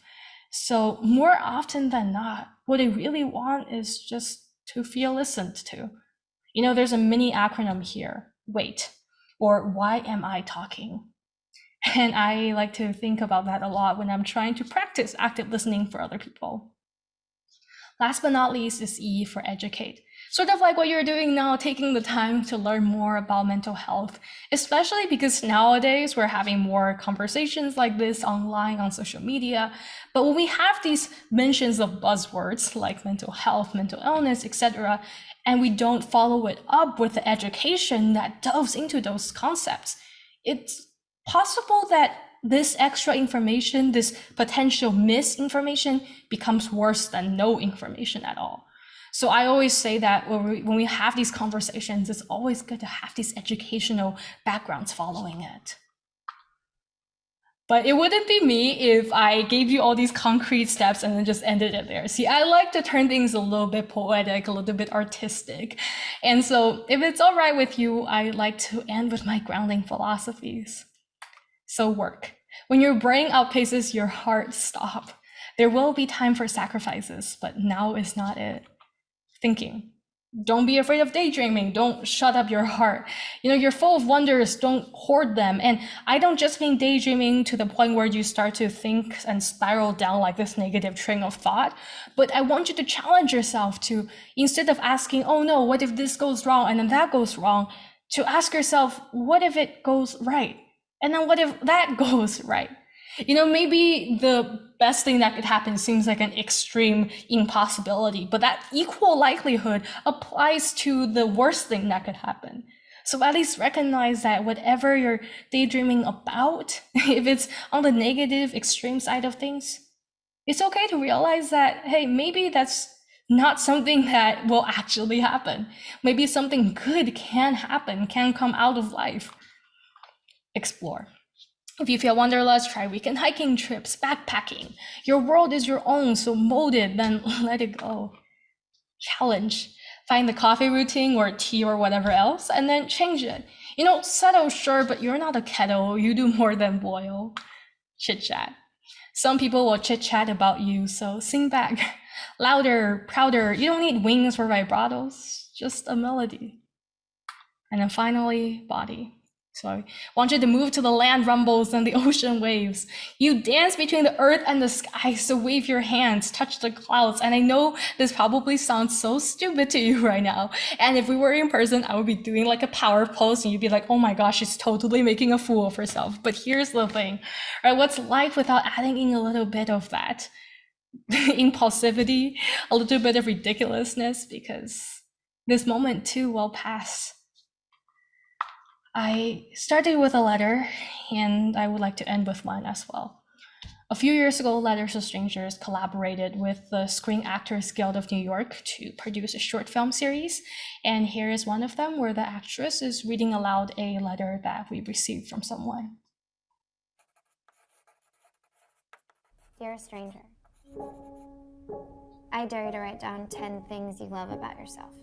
So, more often than not, what they really want is just to feel listened to. You know, there's a mini acronym here, WAIT, or why am I talking? And I like to think about that a lot when I'm trying to practice active listening for other people. Last but not least is E for educate sort of like what you're doing now, taking the time to learn more about mental health, especially because nowadays we're having more conversations like this online on social media. But when we have these mentions of buzzwords like mental health, mental illness, etc., and we don't follow it up with the education that delves into those concepts, it's possible that this extra information, this potential misinformation becomes worse than no information at all. So I always say that when we, when we have these conversations, it's always good to have these educational backgrounds following it. But it wouldn't be me if I gave you all these concrete steps and then just ended it there. See, I like to turn things a little bit poetic, a little bit artistic. And so if it's all right with you, I like to end with my grounding philosophies. So work. When your brain outpaces your heart, stop. There will be time for sacrifices, but now is not it thinking. Don't be afraid of daydreaming. Don't shut up your heart. You know, you're full of wonders. Don't hoard them. And I don't just mean daydreaming to the point where you start to think and spiral down like this negative train of thought, but I want you to challenge yourself to, instead of asking, oh no, what if this goes wrong and then that goes wrong, to ask yourself, what if it goes right? And then what if that goes right? You know, maybe the best thing that could happen seems like an extreme impossibility, but that equal likelihood applies to the worst thing that could happen. So at least recognize that whatever you're daydreaming about, if it's on the negative extreme side of things, it's okay to realize that, hey, maybe that's not something that will actually happen. Maybe something good can happen, can come out of life. Explore. If you feel wanderlust, try weekend hiking trips, backpacking. Your world is your own, so mold it, then let it go. Challenge. Find the coffee routine or tea or whatever else, and then change it. You know, settle, sure, but you're not a kettle. You do more than boil. Chit chat. Some people will chit chat about you, so sing back. Louder, prouder. You don't need wings or vibratos, just a melody. And then finally, body. So I want you to move to the land rumbles and the ocean waves. You dance between the earth and the sky, so wave your hands, touch the clouds. And I know this probably sounds so stupid to you right now. And if we were in person, I would be doing like a power pose and you'd be like, oh my gosh, she's totally making a fool of herself. But here's the thing, right? What's life without adding in a little bit of that impulsivity, a little bit of ridiculousness? Because this moment too will pass I started with a letter, and I would like to end with one as well. A few years ago, Letters to Strangers collaborated with the Screen Actors Guild of New York to produce a short film series. And here is one of them where the actress is reading aloud a letter that we received from someone. Dear stranger, I dare you to write down 10 things you love about yourself.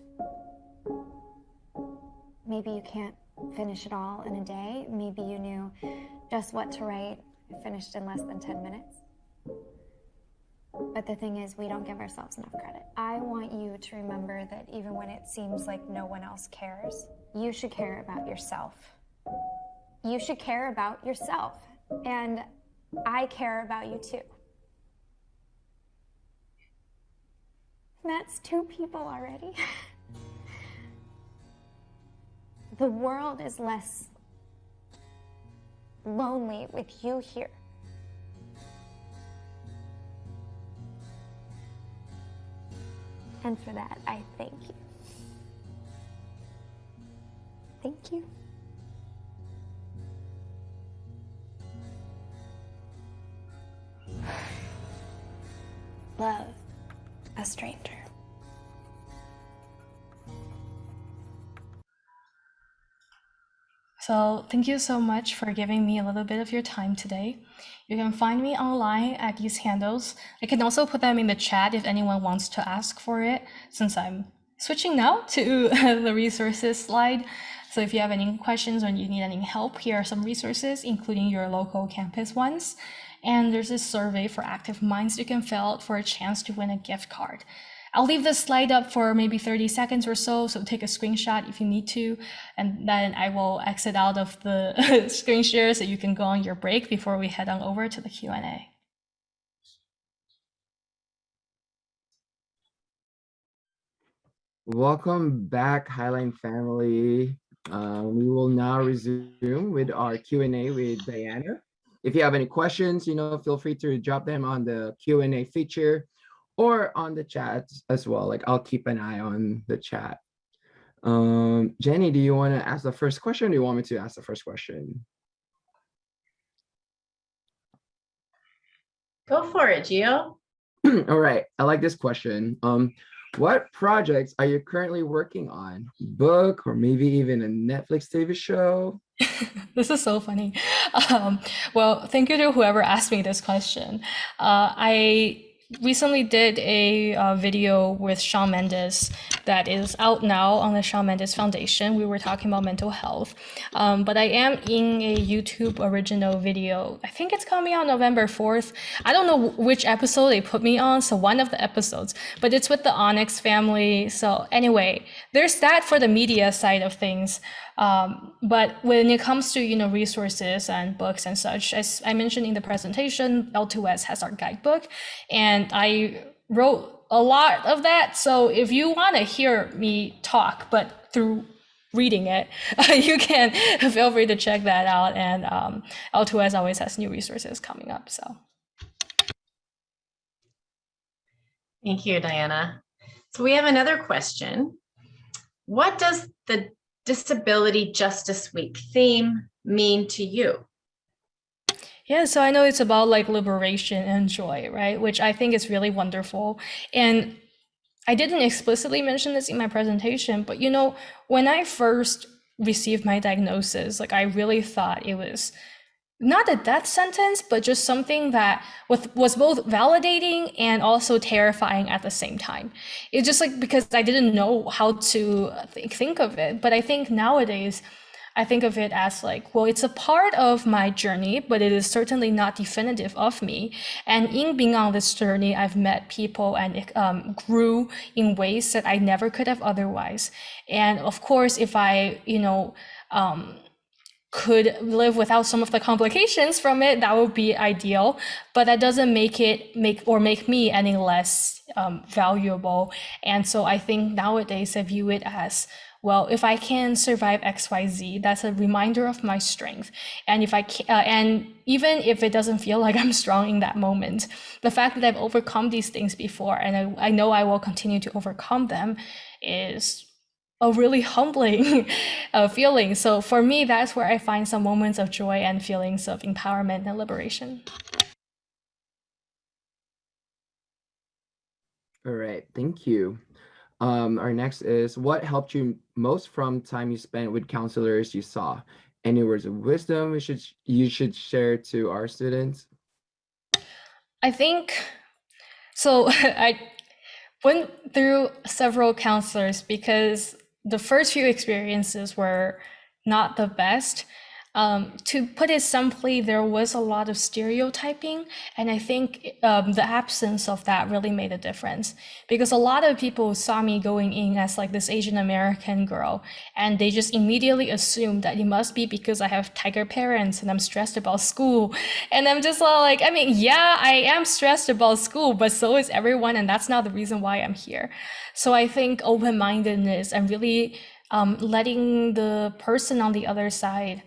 maybe you can't finish it all in a day. Maybe you knew just what to write, finished in less than 10 minutes. But the thing is, we don't give ourselves enough credit. I want you to remember that even when it seems like no one else cares, you should care about yourself. You should care about yourself. And I care about you too. That's two people already. the world is less lonely with you here. And for that, I thank you. Thank you. Love a stranger. So thank you so much for giving me a little bit of your time today. You can find me online at these handles. I can also put them in the chat if anyone wants to ask for it, since I'm switching now to the resources slide. So if you have any questions or you need any help, here are some resources, including your local campus ones. And there's this survey for Active Minds you can fill out for a chance to win a gift card. I'll leave this slide up for maybe 30 seconds or so, so take a screenshot if you need to, and then I will exit out of the screen share so you can go on your break before we head on over to the Q&A. Welcome back, Highline family. Uh, we will now resume with our Q&A with Diana. If you have any questions, you know, feel free to drop them on the Q&A feature or on the chat as well. Like I'll keep an eye on the chat. Um, Jenny, do you want to ask the first question? Or do you want me to ask the first question? Go for it, Gio. All right, I like this question. Um, what projects are you currently working on? Book or maybe even a Netflix TV show? this is so funny. Um, well, thank you to whoever asked me this question. Uh, I recently did a uh, video with Shawn Mendes that is out now on the Shawn Mendes Foundation. We were talking about mental health, um, but I am in a YouTube original video. I think it's coming out November 4th. I don't know which episode they put me on, so one of the episodes, but it's with the Onyx family. So anyway, there's that for the media side of things. Um, but when it comes to you know resources and books and such, as I mentioned in the presentation, L2S has our guidebook, and I wrote a lot of that. So if you want to hear me talk, but through reading it, you can feel free to check that out. And um, L2S always has new resources coming up. So. Thank you, Diana. So we have another question. What does the Disability Justice Week theme mean to you? Yeah, so I know it's about like liberation and joy, right? Which I think is really wonderful. And I didn't explicitly mention this in my presentation, but you know, when I first received my diagnosis, like I really thought it was not a death sentence, but just something that was, was both validating and also terrifying at the same time. It's just like because I didn't know how to th think of it. But I think nowadays, I think of it as like, well, it's a part of my journey, but it is certainly not definitive of me. And in being on this journey, I've met people and um, grew in ways that I never could have otherwise. And of course, if I, you know, um, could live without some of the complications from it, that would be ideal. But that doesn't make it make or make me any less um, valuable. And so I think nowadays I view it as well, if I can survive XYZ, that's a reminder of my strength. And if I can, uh, and even if it doesn't feel like I'm strong in that moment, the fact that I've overcome these things before and I, I know I will continue to overcome them is a really humbling uh, feeling. So for me, that's where I find some moments of joy and feelings of empowerment and liberation. All right, thank you. Um, our next is what helped you most from time you spent with counselors you saw? Any words of wisdom we should you should share to our students? I think so. I went through several counselors because the first few experiences were not the best. Um, to put it simply, there was a lot of stereotyping, and I think um, the absence of that really made a difference because a lot of people saw me going in as like this Asian American girl, and they just immediately assumed that it must be because I have tiger parents and I'm stressed about school, and I'm just like, I mean, yeah, I am stressed about school, but so is everyone, and that's not the reason why I'm here. So I think open-mindedness and really um, letting the person on the other side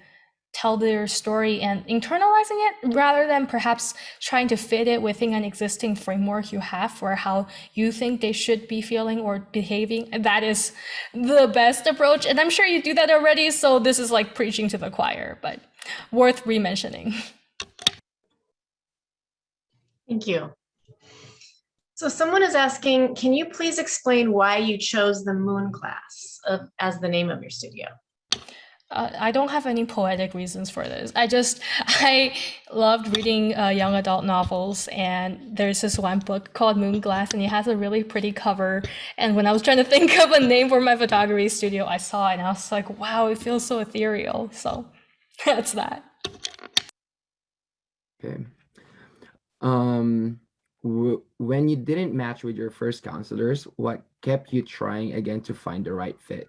tell their story and internalizing it rather than perhaps trying to fit it within an existing framework you have for how you think they should be feeling or behaving. That is the best approach. And I'm sure you do that already. So this is like preaching to the choir, but worth re-mentioning. Thank you. So someone is asking, can you please explain why you chose the Moonglass of, as the name of your studio? Uh, I don't have any poetic reasons for this. I just I loved reading uh, young adult novels, and there's this one book called Moonglass, and it has a really pretty cover. And when I was trying to think of a name for my photography studio, I saw it, and I was like, "Wow, it feels so ethereal." So that's that. Okay. Um, when you didn't match with your first counselors, what kept you trying again to find the right fit?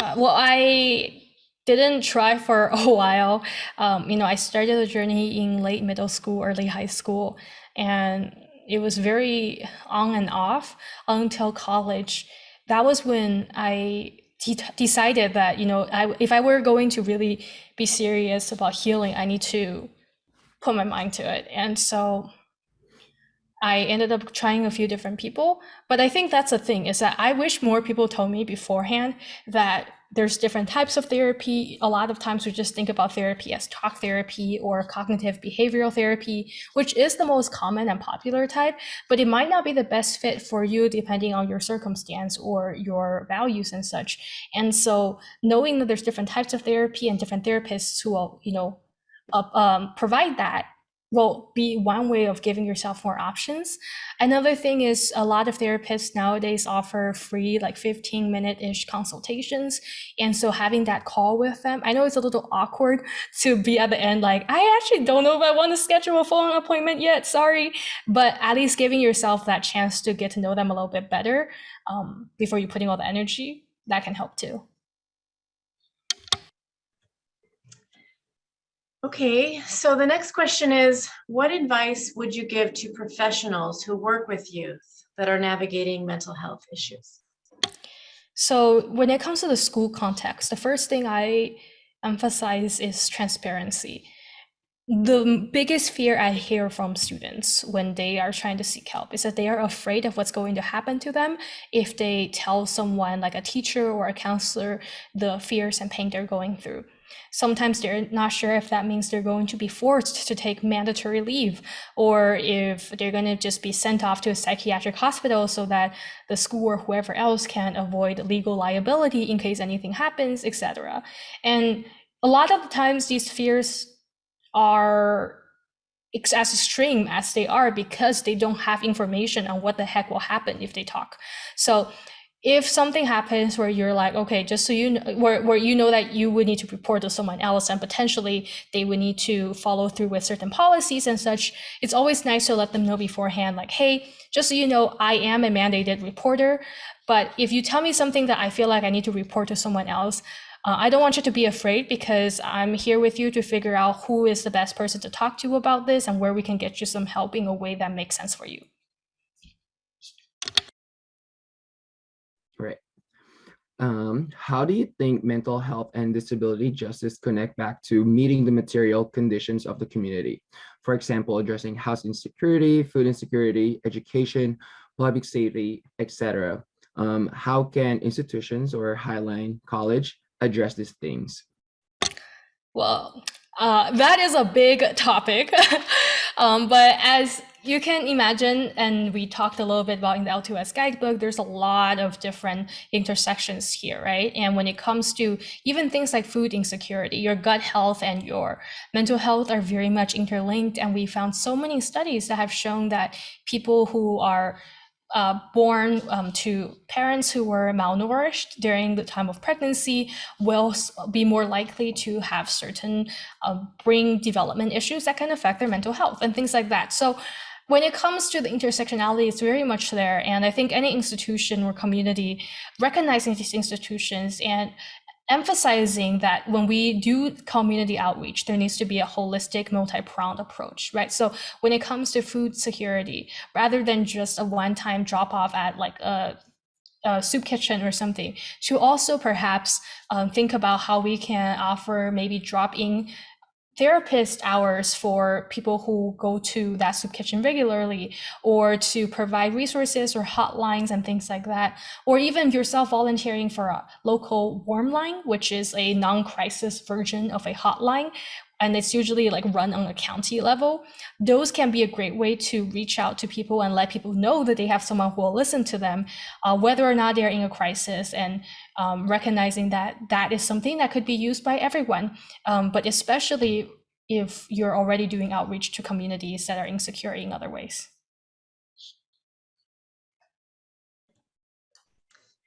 Uh, well, I didn't try for a while. Um, you know, I started the journey in late middle school, early high school, and it was very on and off until college. That was when I de decided that you know, I, if I were going to really be serious about healing, I need to put my mind to it. And so I ended up trying a few different people. But I think that's the thing is that I wish more people told me beforehand that there's different types of therapy. A lot of times we just think about therapy as talk therapy or cognitive behavioral therapy, which is the most common and popular type, but it might not be the best fit for you depending on your circumstance or your values and such. And so knowing that there's different types of therapy and different therapists who will, you know, uh, um, provide that will be one way of giving yourself more options. Another thing is a lot of therapists nowadays offer free like 15 minute ish consultations. And so having that call with them, I know it's a little awkward to be at the end like, I actually don't know if I want to schedule a phone appointment yet, sorry. But at least giving yourself that chance to get to know them a little bit better um, before you putting all the energy, that can help too. Okay, so the next question is, what advice would you give to professionals who work with youth that are navigating mental health issues? So when it comes to the school context, the first thing I emphasize is transparency. The biggest fear I hear from students when they are trying to seek help is that they are afraid of what's going to happen to them if they tell someone like a teacher or a counselor the fears and pain they're going through. Sometimes they're not sure if that means they're going to be forced to take mandatory leave or if they're going to just be sent off to a psychiatric hospital so that the school or whoever else can avoid legal liability in case anything happens, etc. And a lot of the times these fears are as extreme as they are because they don't have information on what the heck will happen if they talk. So if something happens where you're like, okay, just so you know, where, where you know that you would need to report to someone else and potentially they would need to follow through with certain policies and such, it's always nice to let them know beforehand, like, hey, just so you know, I am a mandated reporter, but if you tell me something that I feel like I need to report to someone else, uh, I don't want you to be afraid because I'm here with you to figure out who is the best person to talk to about this and where we can get you some help in a way that makes sense for you. Right. Um, how do you think mental health and disability justice connect back to meeting the material conditions of the community? For example, addressing housing insecurity, food insecurity, education, public safety, etc. Um, how can institutions or Highline College address these things? Well, uh, that is a big topic. um, but as you can imagine, and we talked a little bit about in the L2S guidebook, there's a lot of different intersections here, right? And when it comes to even things like food insecurity, your gut health and your mental health are very much interlinked. And we found so many studies that have shown that people who are uh, born um, to parents who were malnourished during the time of pregnancy will be more likely to have certain uh, brain development issues that can affect their mental health and things like that. So when it comes to the intersectionality, it's very much there. And I think any institution or community recognizing these institutions and emphasizing that when we do community outreach, there needs to be a holistic, multi-pronged approach, right? So when it comes to food security, rather than just a one-time drop-off at like a, soup kitchen or something, to also perhaps um, think about how we can offer maybe drop-in therapist hours for people who go to that soup kitchen regularly or to provide resources or hotlines and things like that or even yourself volunteering for a local warm line which is a non-crisis version of a hotline and it's usually like run on a county level those can be a great way to reach out to people and let people know that they have someone who will listen to them uh, whether or not they're in a crisis and um, recognizing that that is something that could be used by everyone, um, but especially if you're already doing outreach to communities that are insecure in other ways.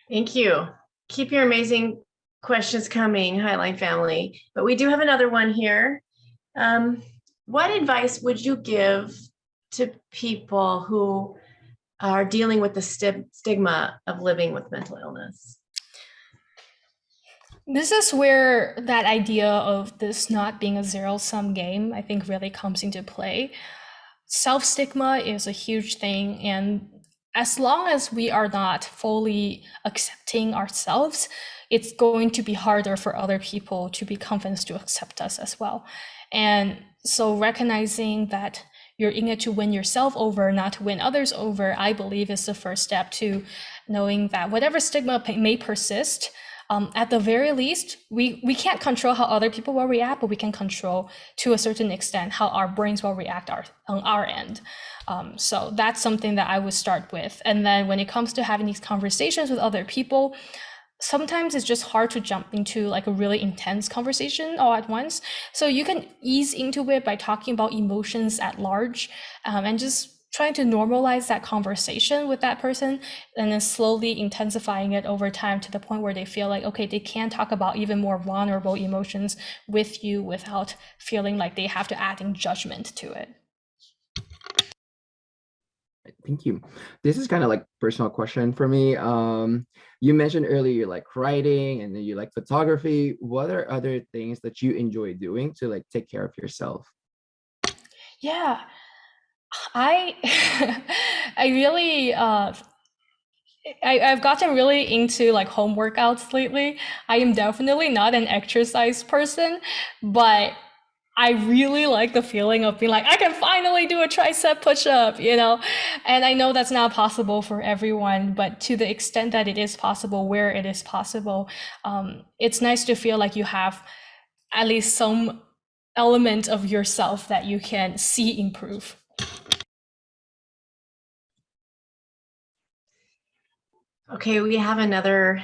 Thank you. Keep your amazing questions coming, Highline family. But we do have another one here. Um, what advice would you give to people who are dealing with the st stigma of living with mental illness? This is where that idea of this not being a zero sum game, I think, really comes into play. Self stigma is a huge thing. And as long as we are not fully accepting ourselves, it's going to be harder for other people to be convinced to accept us as well. And so recognizing that you're in it to win yourself over, not to win others over, I believe is the first step to knowing that whatever stigma may persist, um, at the very least, we, we can't control how other people will react, but we can control to a certain extent how our brains will react our, on our end. Um, so that's something that I would start with. And then when it comes to having these conversations with other people, sometimes it's just hard to jump into like a really intense conversation all at once. So you can ease into it by talking about emotions at large um, and just trying to normalize that conversation with that person and then slowly intensifying it over time to the point where they feel like okay they can talk about even more vulnerable emotions with you without feeling like they have to add in judgment to it thank you. This is kind of like personal question for me um you mentioned earlier you like writing and then you like photography. What are other things that you enjoy doing to like take care of yourself? Yeah. I I really uh I, I've gotten really into like home workouts lately. I am definitely not an exercise person, but I really like the feeling of being like, I can finally do a tricep push up, you know? And I know that's not possible for everyone, but to the extent that it is possible, where it is possible, um, it's nice to feel like you have at least some element of yourself that you can see improve. Okay, we have another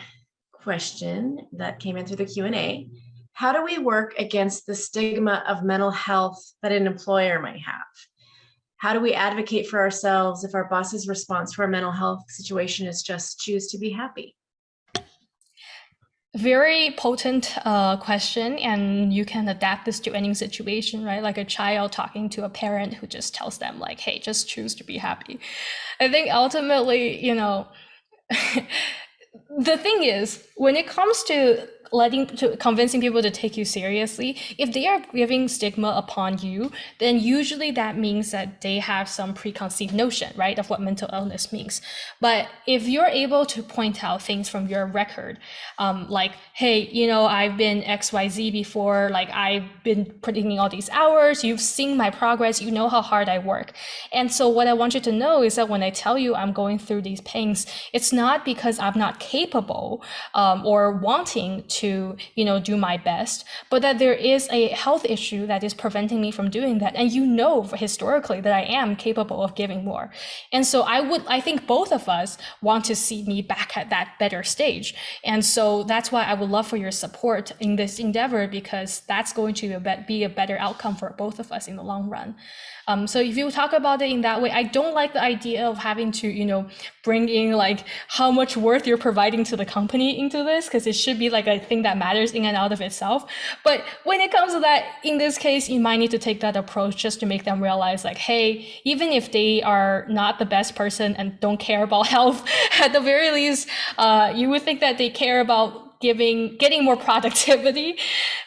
question that came in through the Q&A. How do we work against the stigma of mental health that an employer might have? How do we advocate for ourselves if our boss's response to our mental health situation is just choose to be happy? Very potent uh, question, and you can adapt this to any situation, right? Like a child talking to a parent who just tells them, like, "Hey, just choose to be happy." I think ultimately, you know, the thing is, when it comes to letting to convincing people to take you seriously if they are giving stigma upon you then usually that means that they have some preconceived notion right of what mental illness means. But if you're able to point out things from your record um, like hey you know i've been xyz before like i've been putting in all these hours you've seen my progress you know how hard i work. And so what i want you to know is that when i tell you i'm going through these pains it's not because i'm not capable um, or wanting to to you know do my best but that there is a health issue that is preventing me from doing that. And you know historically that i am capable of giving more. And so i would i think both of us want to see me back at that better stage. And so that's why i would love for your support in this endeavor because that's going to be a better outcome for both of us in the long run Um, so if you talk about it in that way, I don't like the idea of having to, you know, bring in like how much worth you're providing to the company into this, because it should be like a thing that matters in and out of itself. But when it comes to that, in this case, you might need to take that approach just to make them realize like, hey, even if they are not the best person and don't care about health, at the very least, uh, you would think that they care about giving, getting more productivity,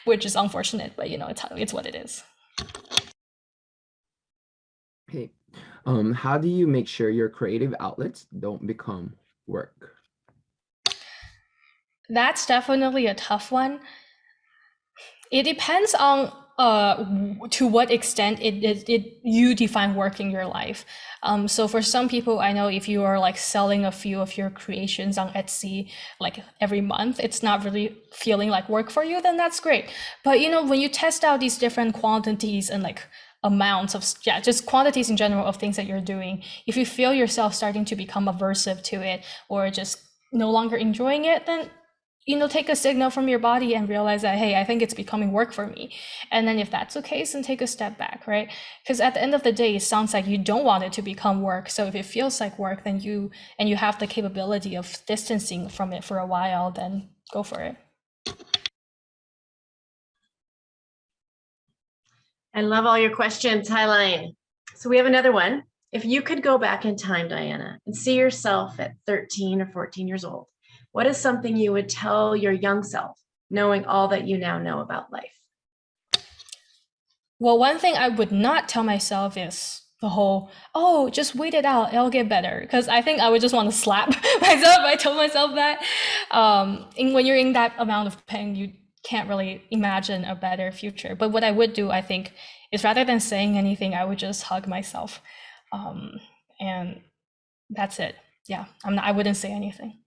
which is unfortunate, but you know, it's, it's what it is. Um, how do you make sure your creative outlets don't become work? That's definitely a tough one. It depends on uh, to what extent it, it, it you define work in your life. Um, so for some people, I know if you are like selling a few of your creations on Etsy like every month, it's not really feeling like work for you, then that's great. But you know, when you test out these different quantities and like amounts of yeah just quantities in general of things that you're doing. If you feel yourself starting to become aversive to it or just no longer enjoying it then you know take a signal from your body and realize that hey i think it's becoming work for me. And then if that's the case then take a step back right? Because at the end of the day it sounds like you don't want it to become work. So if it feels like work then you and you have the capability of distancing from it for a while then go for it I love all your questions, Highline. So we have another one. If you could go back in time, Diana, and see yourself at 13 or 14 years old, what is something you would tell your young self, knowing all that you now know about life? Well, one thing I would not tell myself is the whole, oh, just wait it out, it'll get better. Because I think I would just want to slap myself I told myself that. Um, and when you're in that amount of pain, you can't really imagine a better future. But what I would do, I think, is rather than saying anything, I would just hug myself. Um, and that's it. Yeah, I'm not, I wouldn't say anything.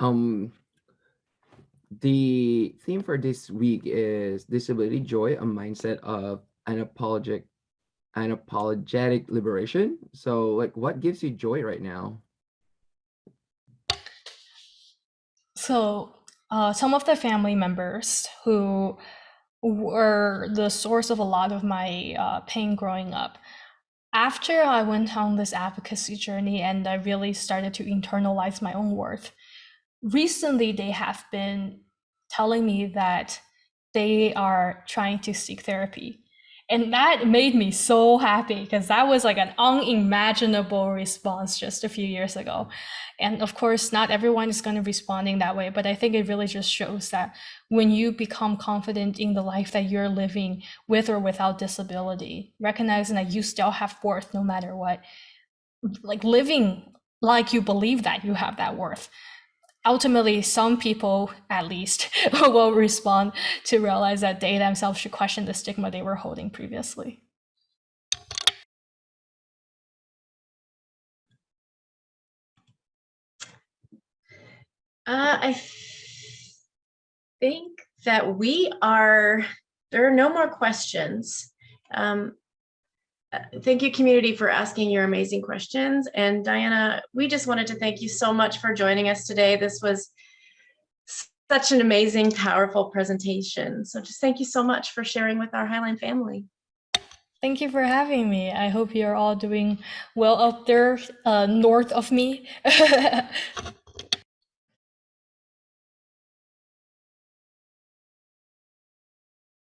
Um, the theme for this week is disability joy, a mindset of unapologetic, unapologetic liberation. So like what gives you joy right now? So uh, some of the family members who were the source of a lot of my uh, pain growing up. After I went on this advocacy journey and I really started to internalize my own worth, recently they have been telling me that they are trying to seek therapy. And that made me so happy because that was like an unimaginable response just a few years ago. And of course, not everyone is going to respond in that way, but I think it really just shows that when you become confident in the life that you're living with or without disability, recognizing that you still have worth no matter what, like living like you believe that you have that worth ultimately some people at least will respond to realize that they themselves should question the stigma they were holding previously Uh, I think that we are, there are no more questions. Um, thank you, community, for asking your amazing questions. And Diana, we just wanted to thank you so much for joining us today. This was such an amazing, powerful presentation. So just thank you so much for sharing with our Highline family. Thank you for having me. I hope you're all doing well out there uh, north of me.